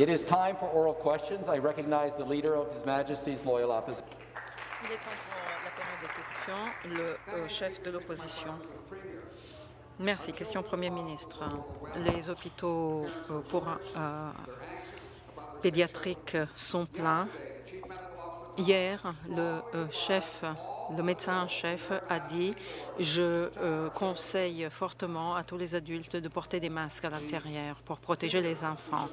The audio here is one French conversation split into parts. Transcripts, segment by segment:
It is time for oral questions. I recognize the Leader of His Majesty's Loyal Opposition. Il est temps pour la période de questions. Le euh, chef de l'opposition. Merci. Question Premier ministre. Les hôpitaux euh, pour euh, pédiatriques sont pleins. Hier, le chef le médecin en chef a dit « Je euh, conseille fortement à tous les adultes de porter des masques à l'intérieur pour protéger les enfants. »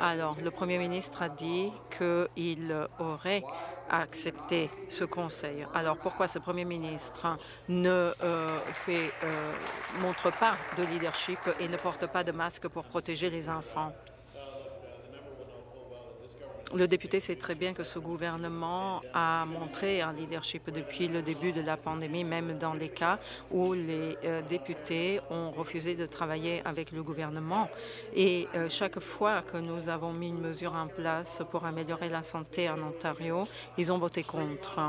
Alors, le Premier ministre a dit qu'il aurait accepté ce conseil. Alors, pourquoi ce Premier ministre ne euh, euh, montre pas de leadership et ne porte pas de masque pour protéger les enfants? Le député sait très bien que ce gouvernement a montré un leadership depuis le début de la pandémie, même dans les cas où les euh, députés ont refusé de travailler avec le gouvernement. Et euh, chaque fois que nous avons mis une mesure en place pour améliorer la santé en Ontario, ils ont voté contre.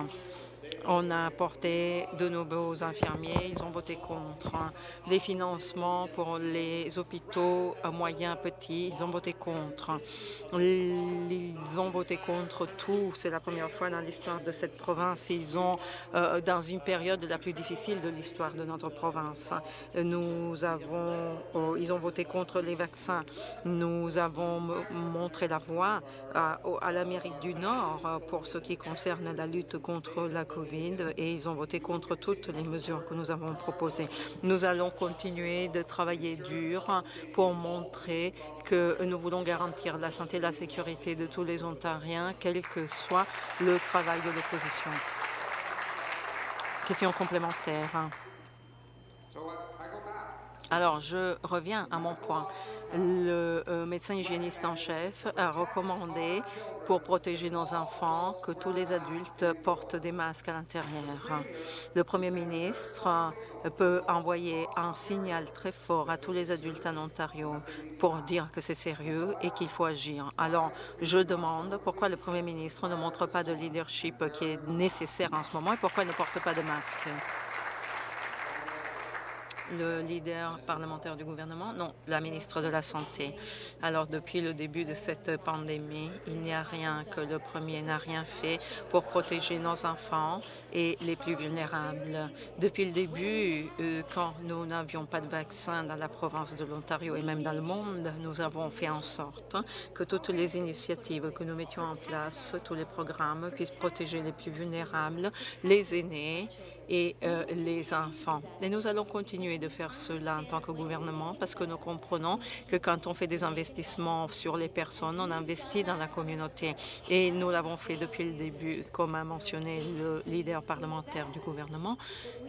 On a apporté de nouveaux infirmiers, ils ont voté contre. Les financements pour les hôpitaux moyens, petits, ils ont voté contre. Ils ont voté contre tout. C'est la première fois dans l'histoire de cette province. Ils ont, euh, dans une période la plus difficile de l'histoire de notre province, nous avons, euh, ils ont voté contre les vaccins. Nous avons montré la voie à, à l'Amérique du Nord pour ce qui concerne la lutte contre la COVID et ils ont voté contre toutes les mesures que nous avons proposées. Nous allons continuer de travailler dur pour montrer que nous voulons garantir la santé et la sécurité de tous les Ontariens, quel que soit le travail de l'opposition. Question complémentaire. Alors, je reviens à mon point. Le euh, médecin hygiéniste en chef a recommandé pour protéger nos enfants que tous les adultes portent des masques à l'intérieur. Le premier ministre peut envoyer un signal très fort à tous les adultes en Ontario pour dire que c'est sérieux et qu'il faut agir. Alors, je demande pourquoi le premier ministre ne montre pas de leadership qui est nécessaire en ce moment et pourquoi il ne porte pas de masque le leader parlementaire du gouvernement? Non, la ministre de la Santé. Alors, depuis le début de cette pandémie, il n'y a rien que le premier n'a rien fait pour protéger nos enfants et les plus vulnérables. Depuis le début, euh, quand nous n'avions pas de vaccin dans la province de l'Ontario et même dans le monde, nous avons fait en sorte que toutes les initiatives que nous mettions en place, tous les programmes puissent protéger les plus vulnérables, les aînés et euh, les enfants. Et nous allons continuer de faire cela en tant que gouvernement parce que nous comprenons que quand on fait des investissements sur les personnes, on investit dans la communauté. Et nous l'avons fait depuis le début, comme a mentionné le leader parlementaire du gouvernement.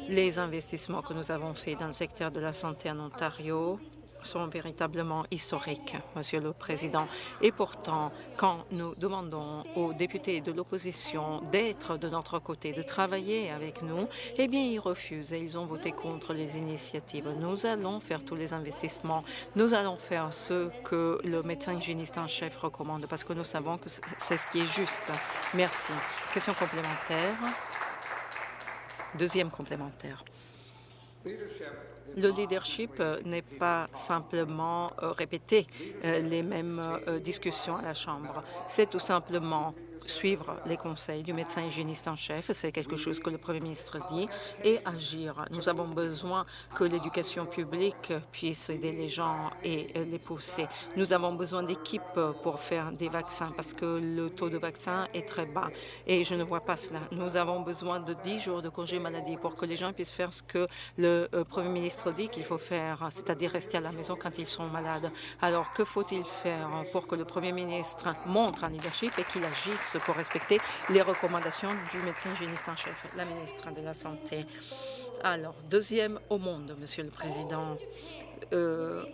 Les investissements que nous avons faits dans le secteur de la santé en Ontario sont véritablement historiques, Monsieur le Président. Et pourtant, quand nous demandons aux députés de l'opposition d'être de notre côté, de travailler avec nous, eh bien, ils refusent et ils ont voté contre les initiatives. Nous allons faire tous les investissements. Nous allons faire ce que le médecin hygiéniste en chef recommande parce que nous savons que c'est ce qui est juste. Merci. Question complémentaire. Deuxième complémentaire. Le leadership euh, n'est pas simplement euh, répéter euh, les mêmes discussions à la Chambre. C'est tout simplement suivre les conseils du médecin hygiéniste en chef, c'est quelque chose que le Premier ministre dit, et agir. Nous avons besoin que l'éducation publique puisse aider les gens et les pousser. Nous avons besoin d'équipes pour faire des vaccins parce que le taux de vaccin est très bas et je ne vois pas cela. Nous avons besoin de 10 jours de congé maladie pour que les gens puissent faire ce que le euh, Premier ministre dit qu'il faut faire, c'est-à-dire rester à la maison quand ils sont malades. Alors, que faut-il faire pour que le Premier ministre montre un leadership et qu'il agisse pour respecter les recommandations du médecin hygiéniste en chef, la ministre de la Santé. Alors, deuxième au monde, Monsieur le Président. Euh,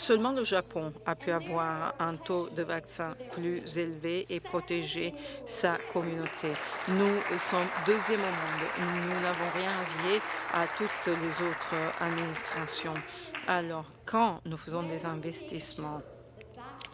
Seulement le Japon a pu avoir un taux de vaccin plus élevé et protéger sa communauté. Nous sommes deuxième au monde. Nous n'avons rien envié à toutes les autres administrations. Alors, quand nous faisons des investissements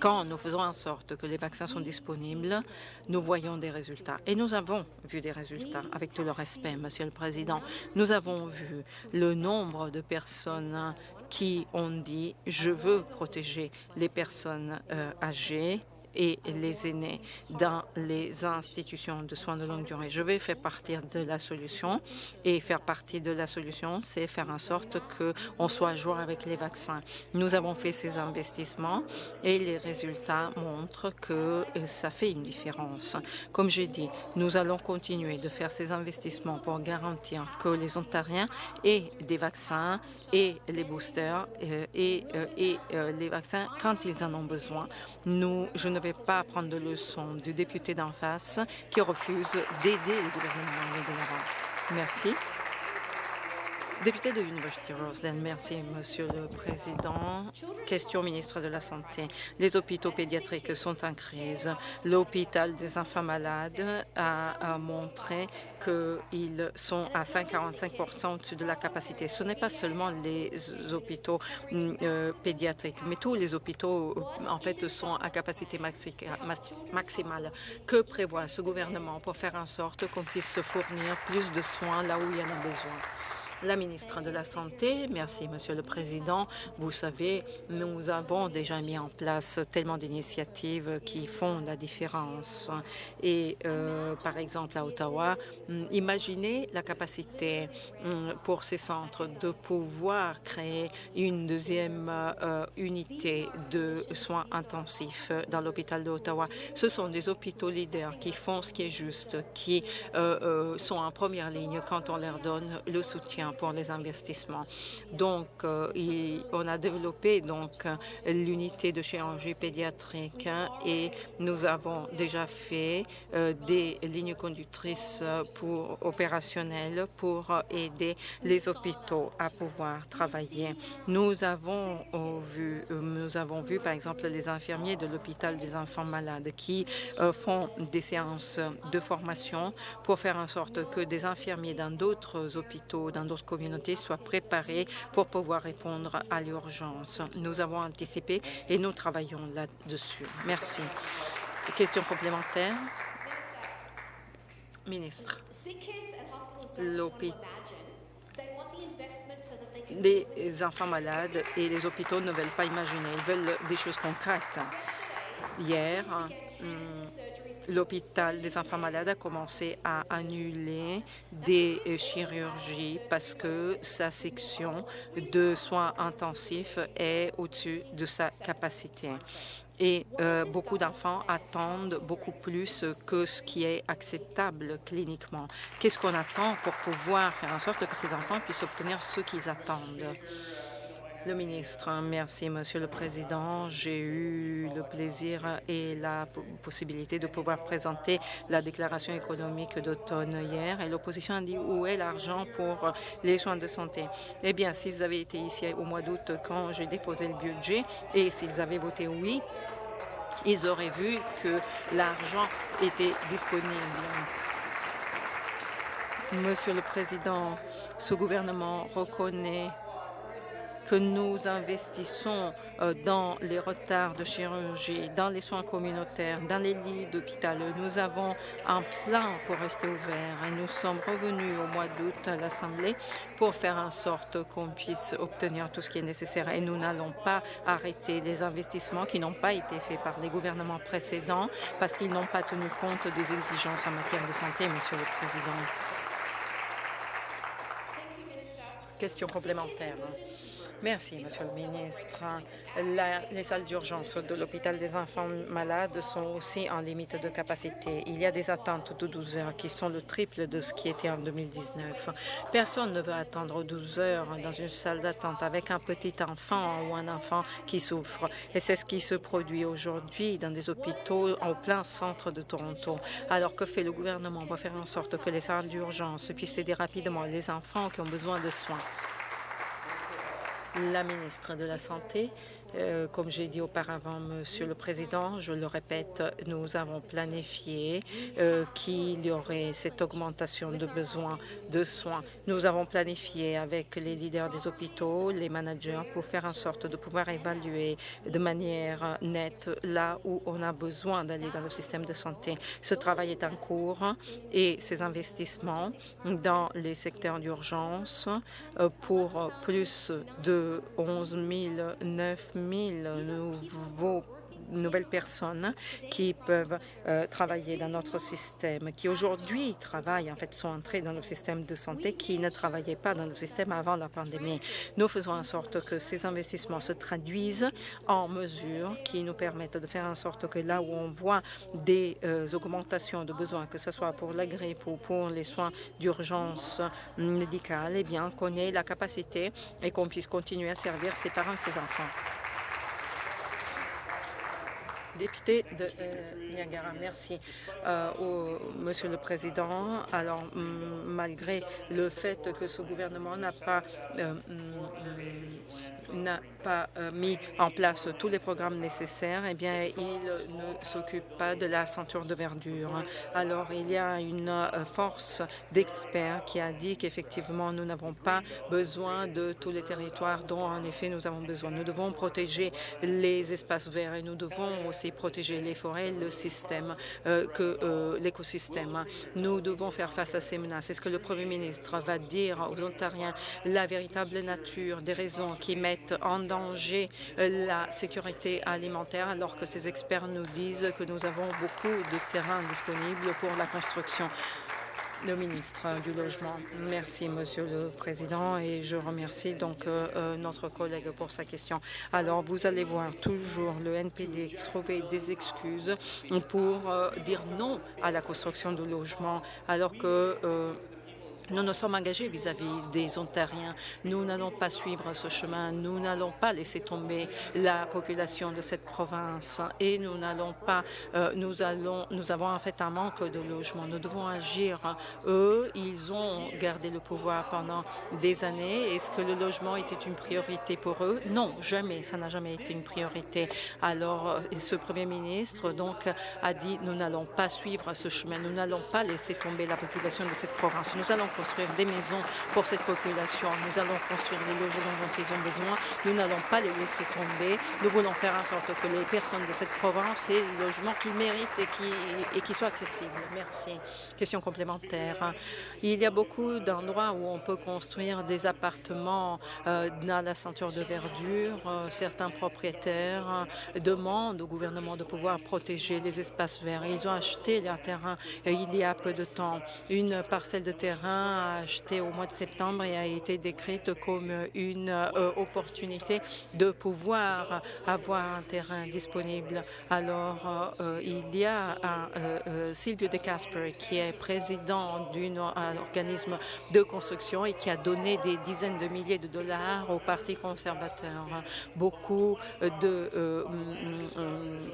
quand nous faisons en sorte que les vaccins sont disponibles, nous voyons des résultats. Et nous avons vu des résultats, avec tout le respect, Monsieur le Président. Nous avons vu le nombre de personnes qui ont dit « je veux protéger les personnes euh, âgées et les aînés dans les institutions de soins de longue durée. Je vais faire partie de la solution et faire partie de la solution, c'est faire en sorte qu'on soit à jour avec les vaccins. Nous avons fait ces investissements et les résultats montrent que euh, ça fait une différence. Comme j'ai dit, nous allons continuer de faire ces investissements pour garantir que les Ontariens aient des vaccins et les boosters euh, et, euh, et les vaccins quand ils en ont besoin. Nous, je ne pas prendre de leçons du député d'en face qui refuse d'aider le gouvernement Merci. Député de l'Université Roseland, merci, Monsieur le Président. Question au ministre de la Santé. Les hôpitaux pédiatriques sont en crise. L'hôpital des enfants malades a, montré qu'ils sont à 145 au-dessus de la capacité. Ce n'est pas seulement les hôpitaux euh, pédiatriques, mais tous les hôpitaux, euh, en fait, sont à capacité maximale. Que prévoit ce gouvernement pour faire en sorte qu'on puisse se fournir plus de soins là où il y en a besoin? La ministre de la Santé. Merci, Monsieur le Président. Vous savez, nous avons déjà mis en place tellement d'initiatives qui font la différence. Et euh, par exemple, à Ottawa, hum, imaginez la capacité hum, pour ces centres de pouvoir créer une deuxième euh, unité de soins intensifs dans l'hôpital d'Ottawa. Ce sont des hôpitaux leaders qui font ce qui est juste, qui euh, sont en première ligne quand on leur donne le soutien pour les investissements. Donc, euh, on a développé donc l'unité de chirurgie pédiatrique et nous avons déjà fait euh, des lignes conductrices pour opérationnelles pour aider les hôpitaux à pouvoir travailler. Nous avons euh, vu, nous avons vu par exemple les infirmiers de l'hôpital des enfants malades qui font des séances de formation pour faire en sorte que des infirmiers dans d'autres hôpitaux, communauté soit préparée pour pouvoir répondre à l'urgence. Nous avons anticipé et nous travaillons là-dessus. Merci. Question complémentaire? Ministre. Les enfants malades et les hôpitaux ne veulent pas imaginer, ils veulent des choses concrètes. Hier, hum, l'hôpital des enfants malades a commencé à annuler des euh, chirurgies parce que sa section de soins intensifs est au-dessus de sa capacité. Et euh, beaucoup d'enfants attendent beaucoup plus que ce qui est acceptable cliniquement. Qu'est-ce qu'on attend pour pouvoir faire en sorte que ces enfants puissent obtenir ce qu'ils attendent? Le ministre, merci, Monsieur le Président. J'ai eu le plaisir et la possibilité de pouvoir présenter la déclaration économique d'automne hier et l'opposition a dit où est l'argent pour les soins de santé? Eh bien, s'ils avaient été ici au mois d'août quand j'ai déposé le budget et s'ils avaient voté oui, ils auraient vu que l'argent était disponible. Monsieur le Président, ce gouvernement reconnaît que nous investissons euh, dans les retards de chirurgie, dans les soins communautaires, dans les lits d'hôpital. Nous avons un plan pour rester ouverts et nous sommes revenus au mois d'août à l'Assemblée pour faire en sorte qu'on puisse obtenir tout ce qui est nécessaire. Et nous n'allons pas arrêter les investissements qui n'ont pas été faits par les gouvernements précédents parce qu'ils n'ont pas tenu compte des exigences en matière de santé, Monsieur le Président. Question complémentaire. Merci, Monsieur le ministre. les salles d'urgence de l'hôpital des enfants malades sont aussi en limite de capacité. Il y a des attentes de 12 heures qui sont le triple de ce qui était en 2019. Personne ne veut attendre 12 heures dans une salle d'attente avec un petit enfant ou un enfant qui souffre. Et c'est ce qui se produit aujourd'hui dans des hôpitaux en plein centre de Toronto. Alors que fait le gouvernement pour faire en sorte que les salles d'urgence puissent aider rapidement les enfants qui ont besoin de soins? La ministre de la Santé. Euh, comme j'ai dit auparavant, Monsieur le Président, je le répète, nous avons planifié euh, qu'il y aurait cette augmentation de besoins de soins. Nous avons planifié avec les leaders des hôpitaux, les managers, pour faire en sorte de pouvoir évaluer de manière nette là où on a besoin d'aller dans le système de santé. Ce travail est en cours et ces investissements dans les secteurs d'urgence euh, pour plus de 11 000, 9 000 nouveaux nouvelles personnes qui peuvent euh, travailler dans notre système, qui aujourd'hui travaillent, en fait, sont entrés dans le système de santé, qui ne travaillaient pas dans le système avant la pandémie. Nous faisons en sorte que ces investissements se traduisent en mesures qui nous permettent de faire en sorte que là où on voit des euh, augmentations de besoins, que ce soit pour la grippe ou pour les soins d'urgence médicale, eh bien, qu'on ait la capacité et qu'on puisse continuer à servir ses parents et ses enfants député de euh, Niagara. Merci, euh, Monsieur le Président. Alors, malgré le fait que ce gouvernement n'a pas euh, n'a pas euh, mis en place tous les programmes nécessaires, eh bien, il ne s'occupe pas de la ceinture de verdure. Alors, il y a une euh, force d'experts qui a dit qu'effectivement, nous n'avons pas besoin de tous les territoires dont, en effet, nous avons besoin. Nous devons protéger les espaces verts et nous devons aussi protéger les forêts, le système, euh, que l'écosystème. Nous devons faire face à ces menaces. Est-ce que le Premier ministre va dire aux Ontariens la véritable nature des raisons qui mettent en danger euh, la sécurité alimentaire alors que ces experts nous disent que nous avons beaucoup de terrain disponible pour la construction le ministre du Logement. Merci, Monsieur le Président, et je remercie donc euh, euh, notre collègue pour sa question. Alors, vous allez voir toujours le NPD trouver des excuses pour dire non à la construction de logements, alors que nous nous sommes engagés vis-à-vis des Ontariens. Nous n'allons pas suivre ce chemin. Nous n'allons pas laisser tomber la population de cette province et nous n'allons pas. Euh, nous allons. Nous avons en fait un manque de logement. Nous devons agir. Eux, ils ont gardé le pouvoir pendant des années. Est-ce que le logement était une priorité pour eux? Non, jamais. Ça n'a jamais été une priorité. Alors, euh, ce premier ministre donc a dit nous n'allons pas suivre ce chemin. Nous n'allons pas laisser tomber la population de cette province. Nous allons construire des maisons pour cette population. Nous allons construire les logements dont ils ont besoin. Nous n'allons pas les laisser tomber. Nous voulons faire en sorte que les personnes de cette province aient les logements qu'ils méritent et qui, et qui soient accessibles. Merci. Question complémentaire. Il y a beaucoup d'endroits où on peut construire des appartements euh, dans la ceinture de verdure. Euh, certains propriétaires demandent au gouvernement de pouvoir protéger les espaces verts. Ils ont acheté leur terrain euh, il y a peu de temps. Une parcelle de terrain acheté au mois de septembre et a été décrite comme une euh, opportunité de pouvoir avoir un terrain disponible. Alors, euh, il y a un, euh, Silvio De Casper qui est président d'un organisme de construction et qui a donné des dizaines de milliers de dollars au Parti conservateur. Beaucoup de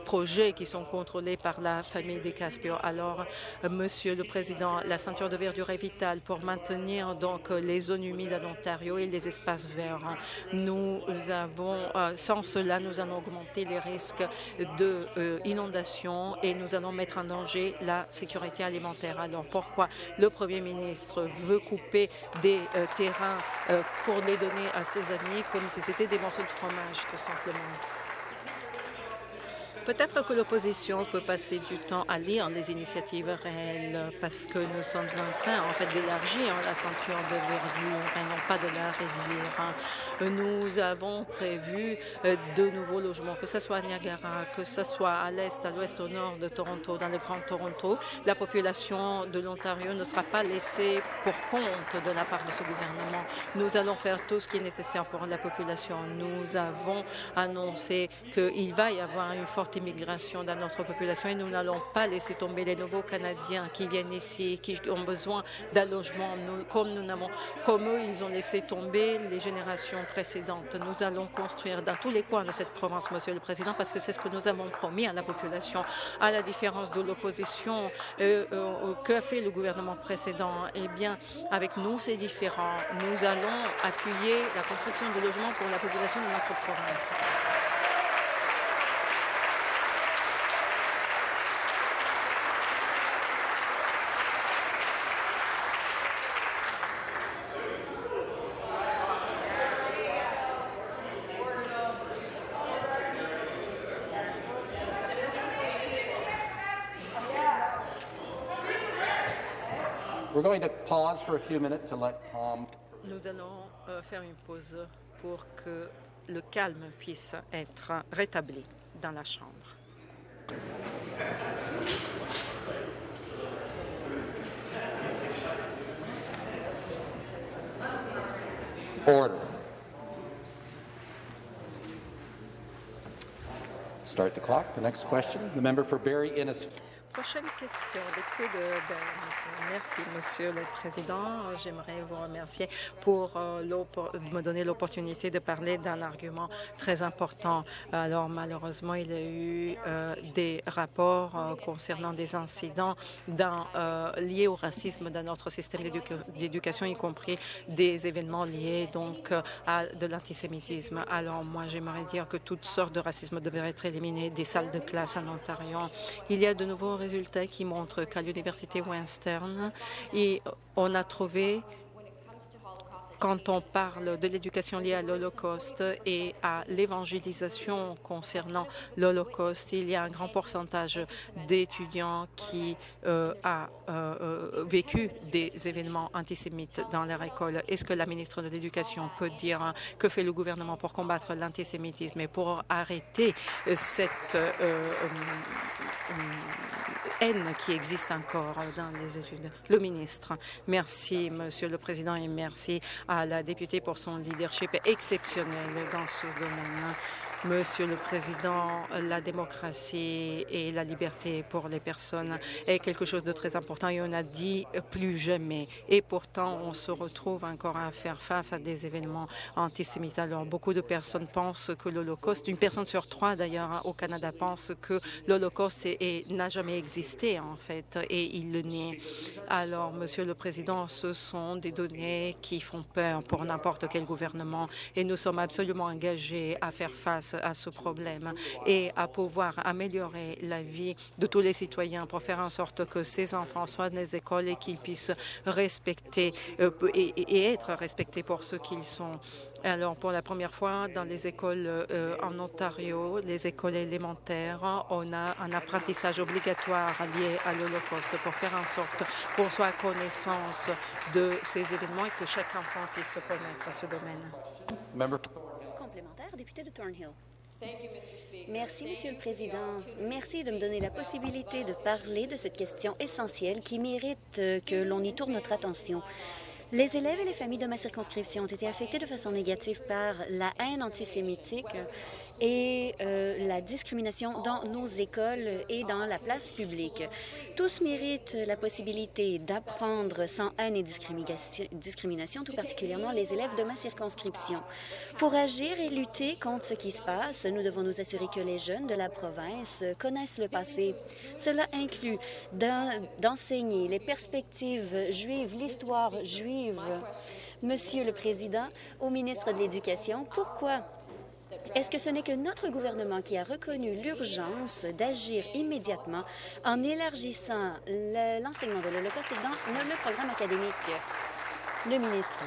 projets qui sont contrôlés par la famille De Casper. Alors, Monsieur le Président, la ceinture de verdure est vitale pour maintenir donc les zones humides en Ontario et les espaces verts. Nous avons, euh, sans cela, nous allons augmenter les risques d'inondation euh, et nous allons mettre en danger la sécurité alimentaire. Alors pourquoi le Premier ministre veut couper des euh, terrains pour les donner à ses amis comme si c'était des morceaux de fromage, tout simplement? Peut-être que l'opposition peut passer du temps à lire les initiatives réelles parce que nous sommes en train en fait d'élargir la ceinture de verdure et non pas de la réduire. Nous avons prévu euh, de nouveaux logements, que ce soit à Niagara, que ce soit à l'est, à l'ouest, au nord de Toronto, dans le Grand Toronto. La population de l'Ontario ne sera pas laissée pour compte de la part de ce gouvernement. Nous allons faire tout ce qui est nécessaire pour la population. Nous avons annoncé qu'il va y avoir une forte immigration dans notre population et nous n'allons pas laisser tomber les nouveaux Canadiens qui viennent ici, qui ont besoin d'un logement, comme nous n'avons, comme eux, ils ont laissé tomber les générations précédentes. Nous allons construire dans tous les coins de cette province, Monsieur le Président, parce que c'est ce que nous avons promis à la population, à la différence de l'opposition euh, euh, que fait le gouvernement précédent? Eh bien, avec nous, c'est différent. Nous allons appuyer la construction de logements pour la population de notre province. We're going to pause for a few minutes to let calm. Nous allons euh, faire une pause pour que le calme puisse être rétabli dans la Chambre. order. Start the clock. The next question, the member for Barry Innes. Prochaine question, député de. Merci, Monsieur le Président. J'aimerais vous remercier pour euh, me donner l'opportunité de parler d'un argument très important. Alors, malheureusement, il y a eu euh, des rapports euh, concernant des incidents liés au racisme dans notre système d'éducation, y compris des événements liés donc à de l'antisémitisme. Alors, moi, j'aimerais dire que toutes sortes de racisme devraient être éliminées des salles de classe en Ontario. Il y a de nouveaux résultats qui montrent qu'à l'Université Western, on a trouvé quand on parle de l'éducation liée à l'Holocauste et à l'évangélisation concernant l'Holocauste, il y a un grand pourcentage d'étudiants qui euh, a euh, euh, vécu des événements antisémites dans leur école. Est-ce que la ministre de l'Éducation peut dire que fait le gouvernement pour combattre l'antisémitisme et pour arrêter cette haine qui existe encore dans les études? Le ministre. Merci, Monsieur le Président, et merci la députée pour son leadership exceptionnel dans ce domaine. Monsieur le Président, la démocratie et la liberté pour les personnes est quelque chose de très important et on a dit plus jamais. Et pourtant, on se retrouve encore à faire face à des événements antisémites. Alors, beaucoup de personnes pensent que l'Holocauste, une personne sur trois d'ailleurs au Canada pense que l'Holocauste n'a jamais existé en fait et il le nie. Alors, Monsieur le Président, ce sont des données qui font peur pour n'importe quel gouvernement et nous sommes absolument engagés à faire face à ce problème et à pouvoir améliorer la vie de tous les citoyens pour faire en sorte que ces enfants soient dans les écoles et qu'ils puissent respecter euh, et, être respectés pour ce qu'ils sont. Alors, pour la première fois dans les écoles euh, en Ontario, les écoles élémentaires, on a un apprentissage obligatoire lié à l'Holocauste pour faire en sorte qu'on soit à connaissance de ces événements et que chaque enfant puisse connaître ce domaine. Complémentaire, député de Thornhill. Merci, Monsieur le Président. Merci de me donner la possibilité de parler de cette question essentielle qui mérite euh, que l'on y tourne notre attention. Les élèves et les familles de ma circonscription ont été affectés de façon négative par la haine antisémitique et euh, la discrimination dans nos écoles et dans la place publique. Tous méritent la possibilité d'apprendre sans haine et discrimination, tout particulièrement les élèves de ma circonscription. Pour agir et lutter contre ce qui se passe, nous devons nous assurer que les jeunes de la province connaissent le passé. Cela inclut d'enseigner les perspectives juives, l'histoire juive. Monsieur le Président, au ministre de l'Éducation, pourquoi? Est-ce que ce n'est que notre gouvernement qui a reconnu l'urgence d'agir immédiatement en élargissant l'enseignement de l'Holocauste dans le programme académique? Le ministre.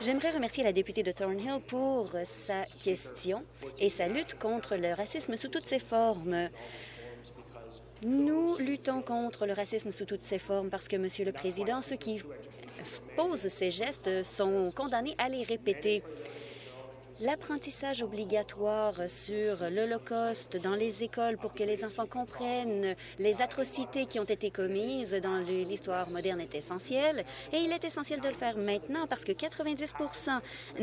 J'aimerais remercier la députée de Thornhill pour sa question et sa lutte contre le racisme sous toutes ses formes. Nous luttons contre le racisme sous toutes ses formes parce que, Monsieur le Président, ceux qui posent ces gestes sont condamnés à les répéter. L'apprentissage obligatoire sur l'Holocauste dans les écoles pour que les enfants comprennent les atrocités qui ont été commises dans l'histoire moderne est essentiel et il est essentiel de le faire maintenant parce que 90%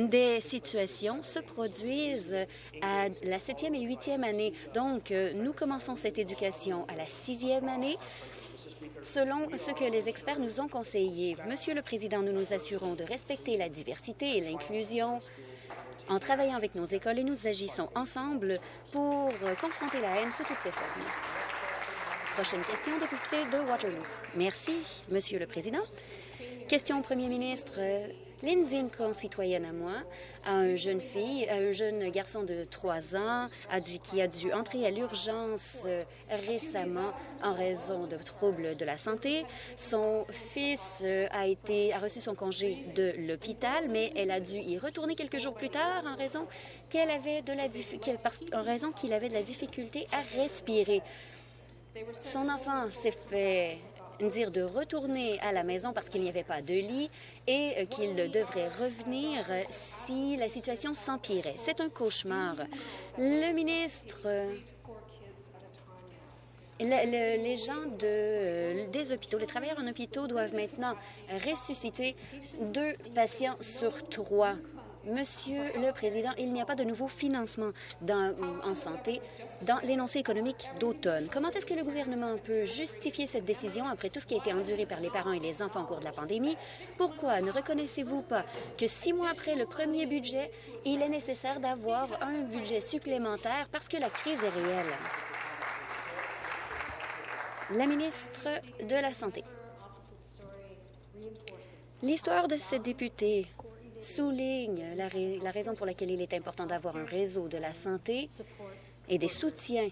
des situations se produisent à la septième et huitième année. Donc, nous commençons cette éducation à la sixième année selon ce que les experts nous ont conseillé. Monsieur le Président, nous nous assurons de respecter la diversité et l'inclusion en travaillant avec nos écoles et nous agissons ensemble pour confronter la haine sous toutes ses formes. Prochaine question, député de Waterloo. Merci, Monsieur le Président. Question au Premier ministre. Lindsay, une concitoyenne à moi, a un jeune fille, un jeune garçon de 3 ans qui a dû entrer à l'urgence euh, récemment en raison de troubles de la santé. Son fils euh, a reçu son congé de l'hôpital, mais elle a dû y retourner quelques jours plus tard en raison qu'elle avait de la en raison qu'il avait de la difficulté à respirer. Son enfant s'est fait dire de retourner à la maison parce qu'il n'y avait pas de lit et euh, qu'il devrait revenir si la situation s'empirait. C'est un cauchemar. Le ministre les gens de, des hôpitaux, les travailleurs en hôpitaux doivent maintenant ressusciter deux patients sur trois. Monsieur le Président, il n'y a pas de nouveau financement en santé dans l'énoncé économique d'automne. Comment est-ce que le gouvernement peut justifier cette décision après tout ce qui a été enduré par les parents et les enfants au cours de la pandémie? Pourquoi ne reconnaissez-vous pas que six mois après le premier budget, il est nécessaire d'avoir un budget supplémentaire parce que la crise est réelle? La ministre de la Santé. L'histoire de cette députée souligne la, raison pour laquelle il est important d'avoir un réseau de la santé et des soutiens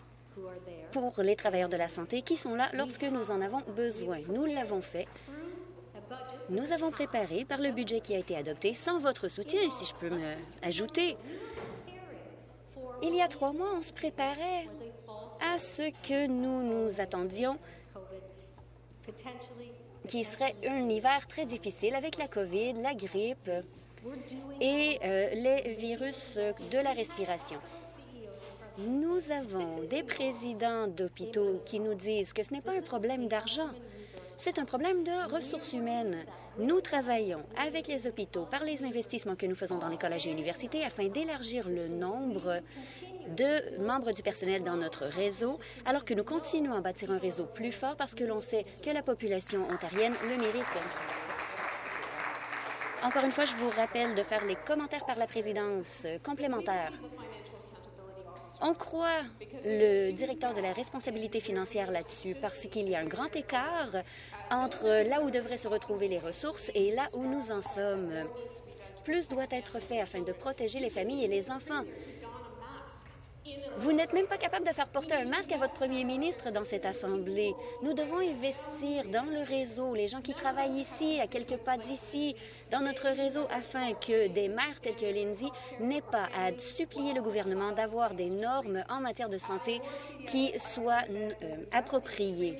pour les travailleurs de la santé qui sont là lorsque nous en avons besoin. Nous l'avons fait. Nous avons préparé par le budget qui a été adopté sans votre soutien, si je peux me ajouter. Il y a trois mois, on se préparait à ce que nous nous attendions qui serait un hiver très difficile avec la COVID, la grippe et euh, les virus de la respiration. Nous avons des présidents d'hôpitaux qui nous disent que ce n'est pas un problème d'argent, c'est un problème de ressources humaines. Nous travaillons avec les hôpitaux par les investissements que nous faisons dans les collèges et universités afin d'élargir le nombre de membres du personnel dans notre réseau, alors que nous continuons à bâtir un réseau plus fort parce que l'on sait que la population ontarienne le mérite. Encore une fois, je vous rappelle de faire les commentaires par la présidence complémentaires. On croit le directeur de la responsabilité financière là-dessus parce qu'il y a un grand écart entre là où devraient se retrouver les ressources et là où nous en sommes. Plus doit être fait afin de protéger les familles et les enfants. Vous n'êtes même pas capable de faire porter un masque à votre premier ministre dans cette Assemblée. Nous devons investir dans le réseau, les gens qui travaillent ici, à quelques pas d'ici, dans notre réseau, afin que des maires tels que Lindsay n'aient pas à supplier le gouvernement d'avoir des normes en matière de santé qui soient euh, appropriées.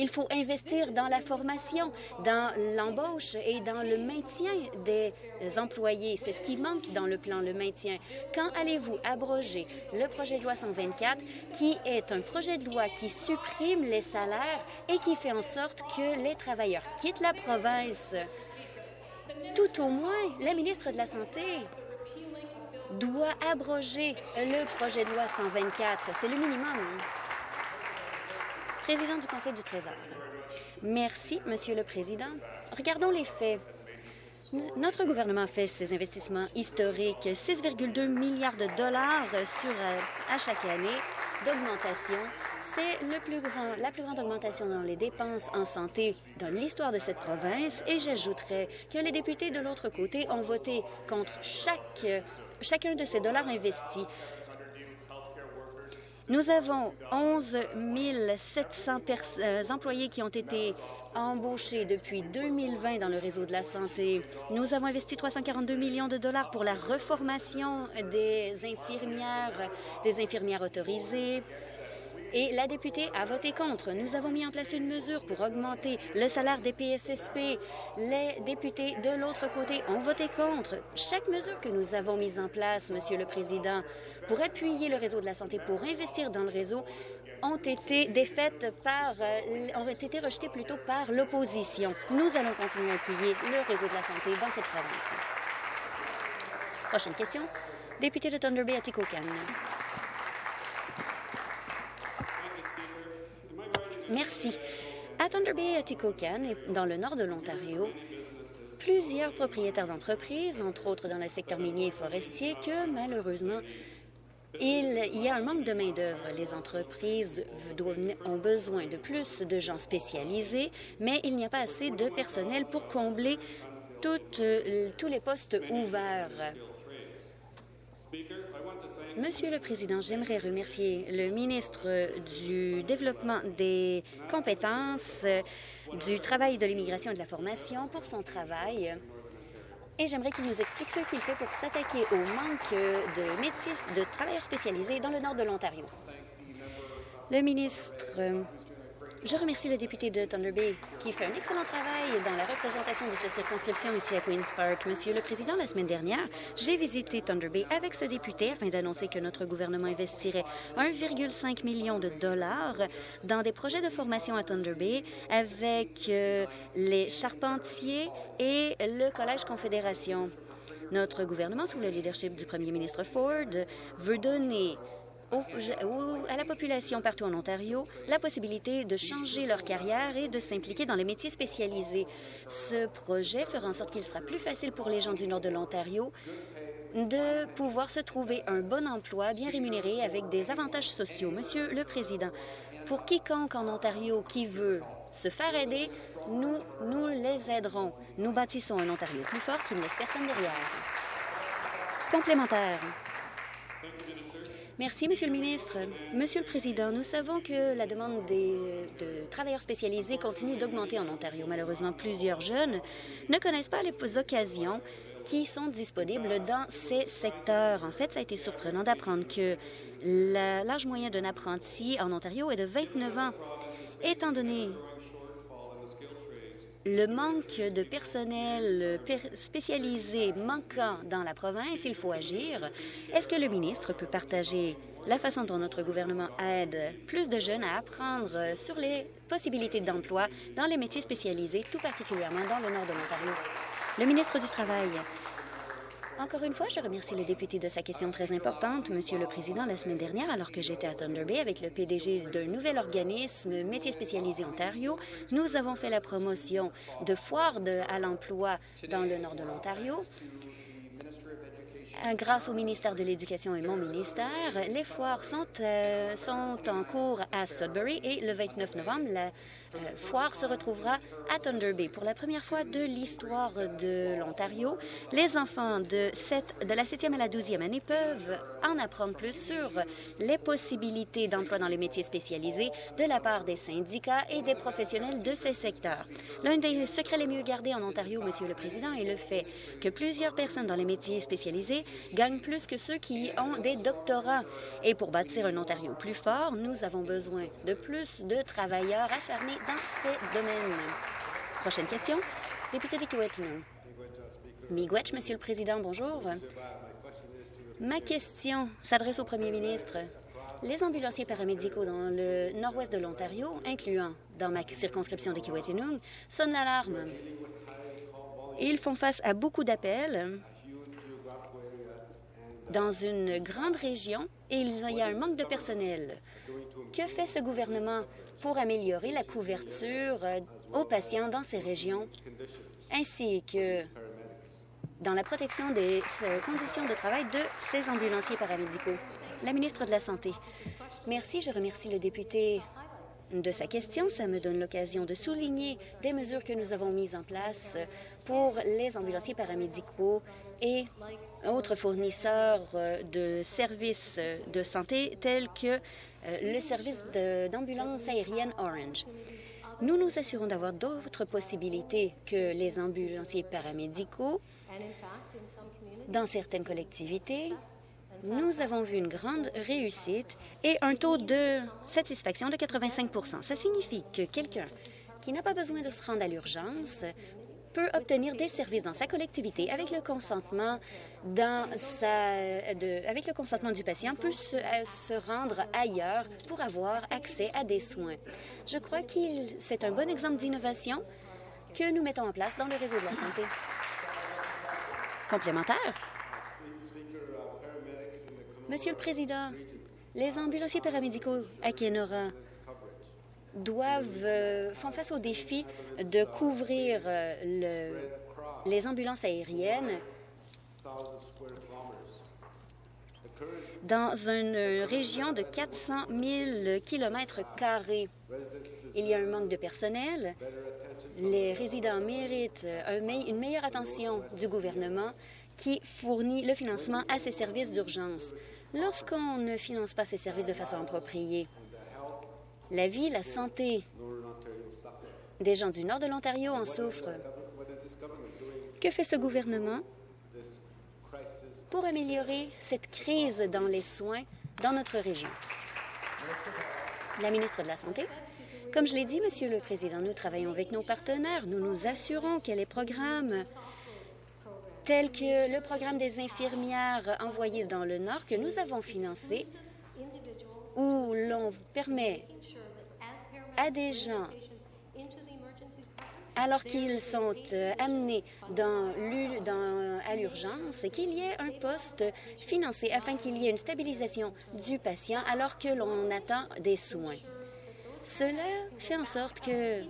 Il faut investir dans la formation, dans l'embauche et dans le maintien des employés. C'est ce qui manque dans le plan, le maintien. Quand allez-vous abroger le projet de loi 124, qui est un projet de loi qui supprime les salaires et qui fait en sorte que les travailleurs quittent la province? Tout au moins, la ministre de la Santé doit abroger le projet de loi 124. C'est le minimum président du Conseil du Trésor. Merci, Monsieur le Président. Regardons les faits. Notre gouvernement fait ses investissements historiques, 6,2 milliards de dollars euh, à chaque année d'augmentation. C'est la plus grande augmentation dans les dépenses en santé dans l'histoire de cette province et j'ajouterais que les députés de l'autre côté ont voté contre chacun de ces dollars investis. Nous avons 11 700 euh, employés qui ont été embauchés depuis 2020 dans le réseau de la santé. Nous avons investi 342 millions de dollars pour la reformation des infirmières, des infirmières autorisées, et la députée a voté contre. Nous avons mis en place une mesure pour augmenter le salaire des PSSP. Les députés de l'autre côté ont voté contre. Chaque mesure que nous avons mise en place, Monsieur le Président, pour appuyer le réseau de la santé, pour investir dans le réseau, ont été défaites par, euh, ont été rejetées plutôt par l'opposition. Nous allons continuer à appuyer le réseau de la santé dans cette province. Prochaine question. Député de Thunder Bay, Atikokan. Merci. À Thunder Bay et à Tikokan, dans le nord de l'Ontario, plusieurs propriétaires d'entreprises, entre autres dans le secteur minier et forestier, que malheureusement, il y a un manque de main-d'œuvre. Les entreprises ont besoin de plus de gens spécialisés, mais il n'y a pas assez de personnel pour combler toutes, tous les postes ouverts. Monsieur le Président, j'aimerais remercier le ministre du Développement des compétences, du travail de l'immigration et de la formation pour son travail. Et j'aimerais qu'il nous explique ce qu'il fait pour s'attaquer au manque de métis, de travailleurs spécialisés dans le nord de l'Ontario. Le ministre Je remercie le député de Thunder Bay qui fait un excellent travail dans la représentation de cette circonscription ici à Queen's Park. Monsieur le Président, la semaine dernière, j'ai visité Thunder Bay avec ce député afin d'annoncer que notre gouvernement investirait 1,5 million de dollars dans des projets de formation à Thunder Bay avec euh, les charpentiers et le Collège Confédération. Notre gouvernement, sous le leadership du premier ministre Ford, veut donner à la population partout en Ontario la possibilité de changer leur carrière et de s'impliquer dans les métiers spécialisés. Ce projet fera en sorte qu'il sera plus facile pour les gens du nord de l'Ontario de pouvoir se trouver un bon emploi bien rémunéré avec des avantages sociaux. Monsieur le Président, pour quiconque en Ontario qui veut se faire aider, nous, nous les aiderons. Nous bâtissons un Ontario plus fort qui ne laisse personne derrière. Complémentaire. Merci, Monsieur le ministre. Monsieur le Président, nous savons que la demande de travailleurs spécialisés continue d'augmenter en Ontario. Malheureusement, plusieurs jeunes ne connaissent pas les occasions qui sont disponibles dans ces secteurs. En fait, ça a été surprenant d'apprendre que l'âge moyen d'un apprenti en Ontario est de 29 ans. Étant donné le manque de personnel spécialisé manquant dans la province, il faut agir. Est-ce que le ministre peut partager la façon dont notre gouvernement aide plus de jeunes à apprendre sur les possibilités d'emploi dans les métiers spécialisés, tout particulièrement dans le nord de l'Ontario? Le ministre du Travail. Encore une fois, je remercie le député de sa question très importante. Monsieur le Président, la semaine dernière, alors que j'étais à Thunder Bay avec le PDG d'un nouvel organisme métier spécialisé Ontario, nous avons fait la promotion de foires à l'emploi dans le nord de l'Ontario. Grâce au ministère de l'Éducation et mon ministère, les foires sont, euh, sont en cours à Sudbury et le 29 novembre, la euh, foire se retrouvera à Thunder Bay. Pour la première fois de l'histoire de l'Ontario, les enfants de, de la 7e à la 12e année peuvent en apprendre plus sur les possibilités d'emploi dans les métiers spécialisés de la part des syndicats et des professionnels de ces secteurs. L'un des secrets les mieux gardés en Ontario, Monsieur le Président, est le fait que plusieurs personnes dans les métiers spécialisés gagnent plus que ceux qui ont des doctorats. Et pour bâtir un Ontario plus fort, nous avons besoin de plus de travailleurs acharnés dans ces domaines. Prochaine question. Député de Kiwetanong. Miigwech, Monsieur le Président, bonjour. Ma question s'adresse au Premier ministre. Les ambulanciers paramédicaux dans le nord-ouest de l'Ontario, incluant dans ma circonscription de Kiwetanong, sonnent l'alarme. Ils font face à beaucoup d'appels dans une grande région et il y a un manque de personnel. Que fait ce gouvernement pour améliorer la couverture euh, aux patients dans ces régions, ainsi que dans la protection des euh, conditions de travail de ces ambulanciers paramédicaux. La ministre de la Santé. Merci. Je remercie le député de sa question. Ça me donne l'occasion de souligner des mesures que nous avons mises en place pour les ambulanciers paramédicaux et autres fournisseurs euh, de services de santé tels que le service d'ambulance aérienne Orange. Nous nous assurons d'avoir d'autres possibilités que les ambulanciers paramédicaux. Dans certaines collectivités, nous avons vu une grande réussite et un taux de satisfaction de 85% Ça signifie que quelqu'un qui n'a pas besoin de se rendre à l'urgence peut obtenir des services dans sa collectivité avec le consentement avec le consentement du patient peut se, euh, se, rendre ailleurs pour avoir accès à des soins. Je crois que c'est un bon exemple d'innovation que nous mettons en place dans le réseau de la santé. Complémentaire. Monsieur le Président, les ambulanciers paramédicaux à Kenora doivent euh, font face au défi de couvrir euh, le, les ambulances aériennes dans une région de 400 000 kilomètres carrés. Il y a un manque de personnel. Les résidents méritent une meilleure attention du gouvernement qui fournit le financement à ces services d'urgence. Lorsqu'on ne finance pas ces services de façon appropriée, la vie, la santé des gens du nord de l'Ontario en souffrent. Que fait ce gouvernement? Pour améliorer cette crise dans les soins dans notre région? La ministre de la Santé. Comme je l'ai dit, Monsieur le Président, nous travaillons avec nos partenaires. Nous nous assurons que les programmes tels que le programme des infirmières envoyées dans le Nord que nous avons financé, où l'on permet à des gens alors qu'ils sont euh, amenés à l'urgence, qu'il y ait un poste financé afin qu'il y ait une stabilisation du patient alors que l'on attend des soins. Cela fait en sorte que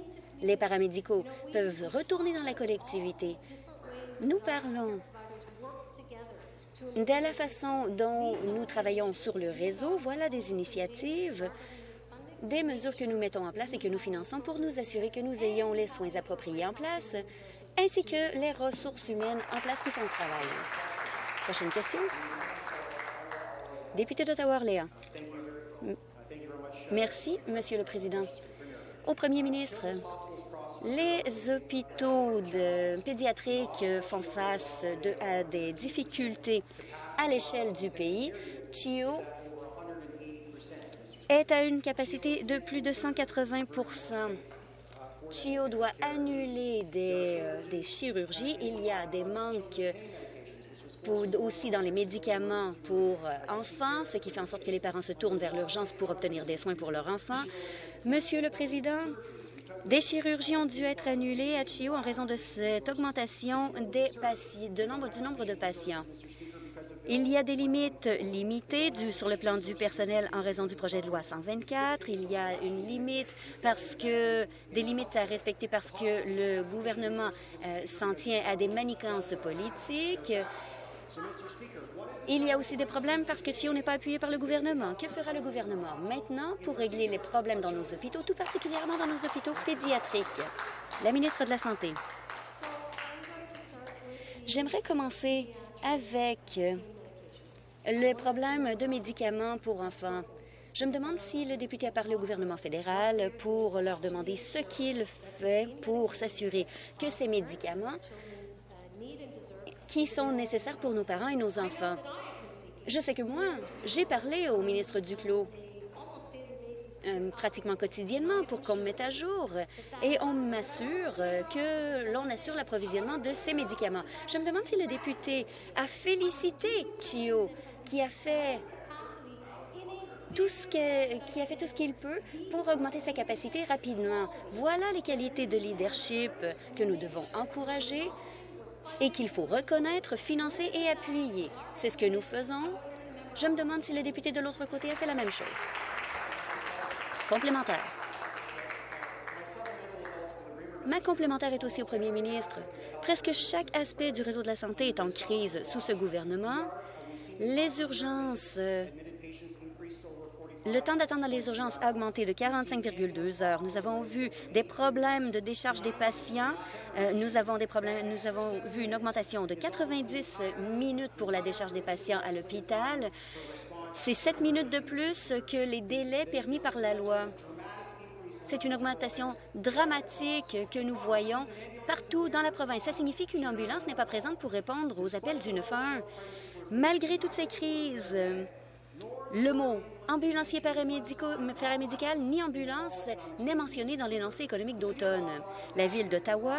les paramédicaux peuvent retourner dans la collectivité. Nous parlons de la façon dont nous travaillons sur le réseau. Voilà des initiatives, des mesures que nous mettons en place et que nous finançons pour nous assurer que nous ayons les soins appropriés en place, ainsi que les ressources humaines en place qui font le travail. Prochaine question. Député d'Ottawa-Orléans. Merci, Monsieur le Président. Au Premier ministre, les hôpitaux pédiatriques font face à des difficultés à l'échelle du pays. CHIO est à une capacité de plus de 180% CHIO doit annuler des, euh, des chirurgies. Il y a des manques aussi dans les médicaments pour euh, enfants, ce qui fait en sorte que les parents se tournent vers l'urgence pour obtenir des soins pour leurs enfants. Monsieur le Président, des chirurgies ont dû être annulées à CHIO en raison de cette augmentation des de du nombre de patients. Il y a des limites limitées sur le plan du personnel en raison du projet de loi 124. Il y a une limite parce que des limites à respecter parce que le gouvernement euh, s'en tient à des manigances politiques. Il y a aussi des problèmes parce que CHIO n'est pas appuyé par le gouvernement. Que fera le gouvernement maintenant pour régler les problèmes dans nos hôpitaux, tout particulièrement dans nos hôpitaux pédiatriques? La ministre de la Santé. J'aimerais commencer avec le problème de médicaments pour enfants. Je me demande si le député a parlé au gouvernement fédéral pour leur demander ce qu'il fait pour s'assurer que ces médicaments qui sont nécessaires pour nos parents et nos enfants. Je sais que moi, j'ai parlé au ministre Duclos euh, pratiquement quotidiennement pour qu'on me mette à jour et on m'assure que l'on assure l'approvisionnement de ces médicaments. Je me demande si le député a félicité Chio qui a fait tout ce a fait tout ce qu'il peut pour augmenter sa capacité rapidement. Voilà les qualités de leadership que nous devons encourager et qu'il faut reconnaître, financer et appuyer. C'est ce que nous faisons. Je me demande si le député de l'autre côté a fait la même chose. Complémentaire. Ma complémentaire est aussi au premier ministre. Presque chaque aspect du réseau de la santé est en crise sous ce gouvernement. Les urgences le temps d'attente dans les urgences a augmenté de 45,2 heures. Nous avons vu des problèmes de décharge des patients. Euh, nous avons des problèmes. Nous avons vu une augmentation de 90 minutes pour la décharge des patients à l'hôpital. C'est 7 minutes de plus que les délais permis par la loi. C'est une augmentation dramatique que nous voyons partout dans la province. Ça signifie qu'une ambulance n'est pas présente pour répondre aux appels du 911. Malgré toutes ces crises, le mot ambulancier paramédical ni ambulance n'est mentionné dans l'énoncé économique d'automne. La Ville d'Ottawa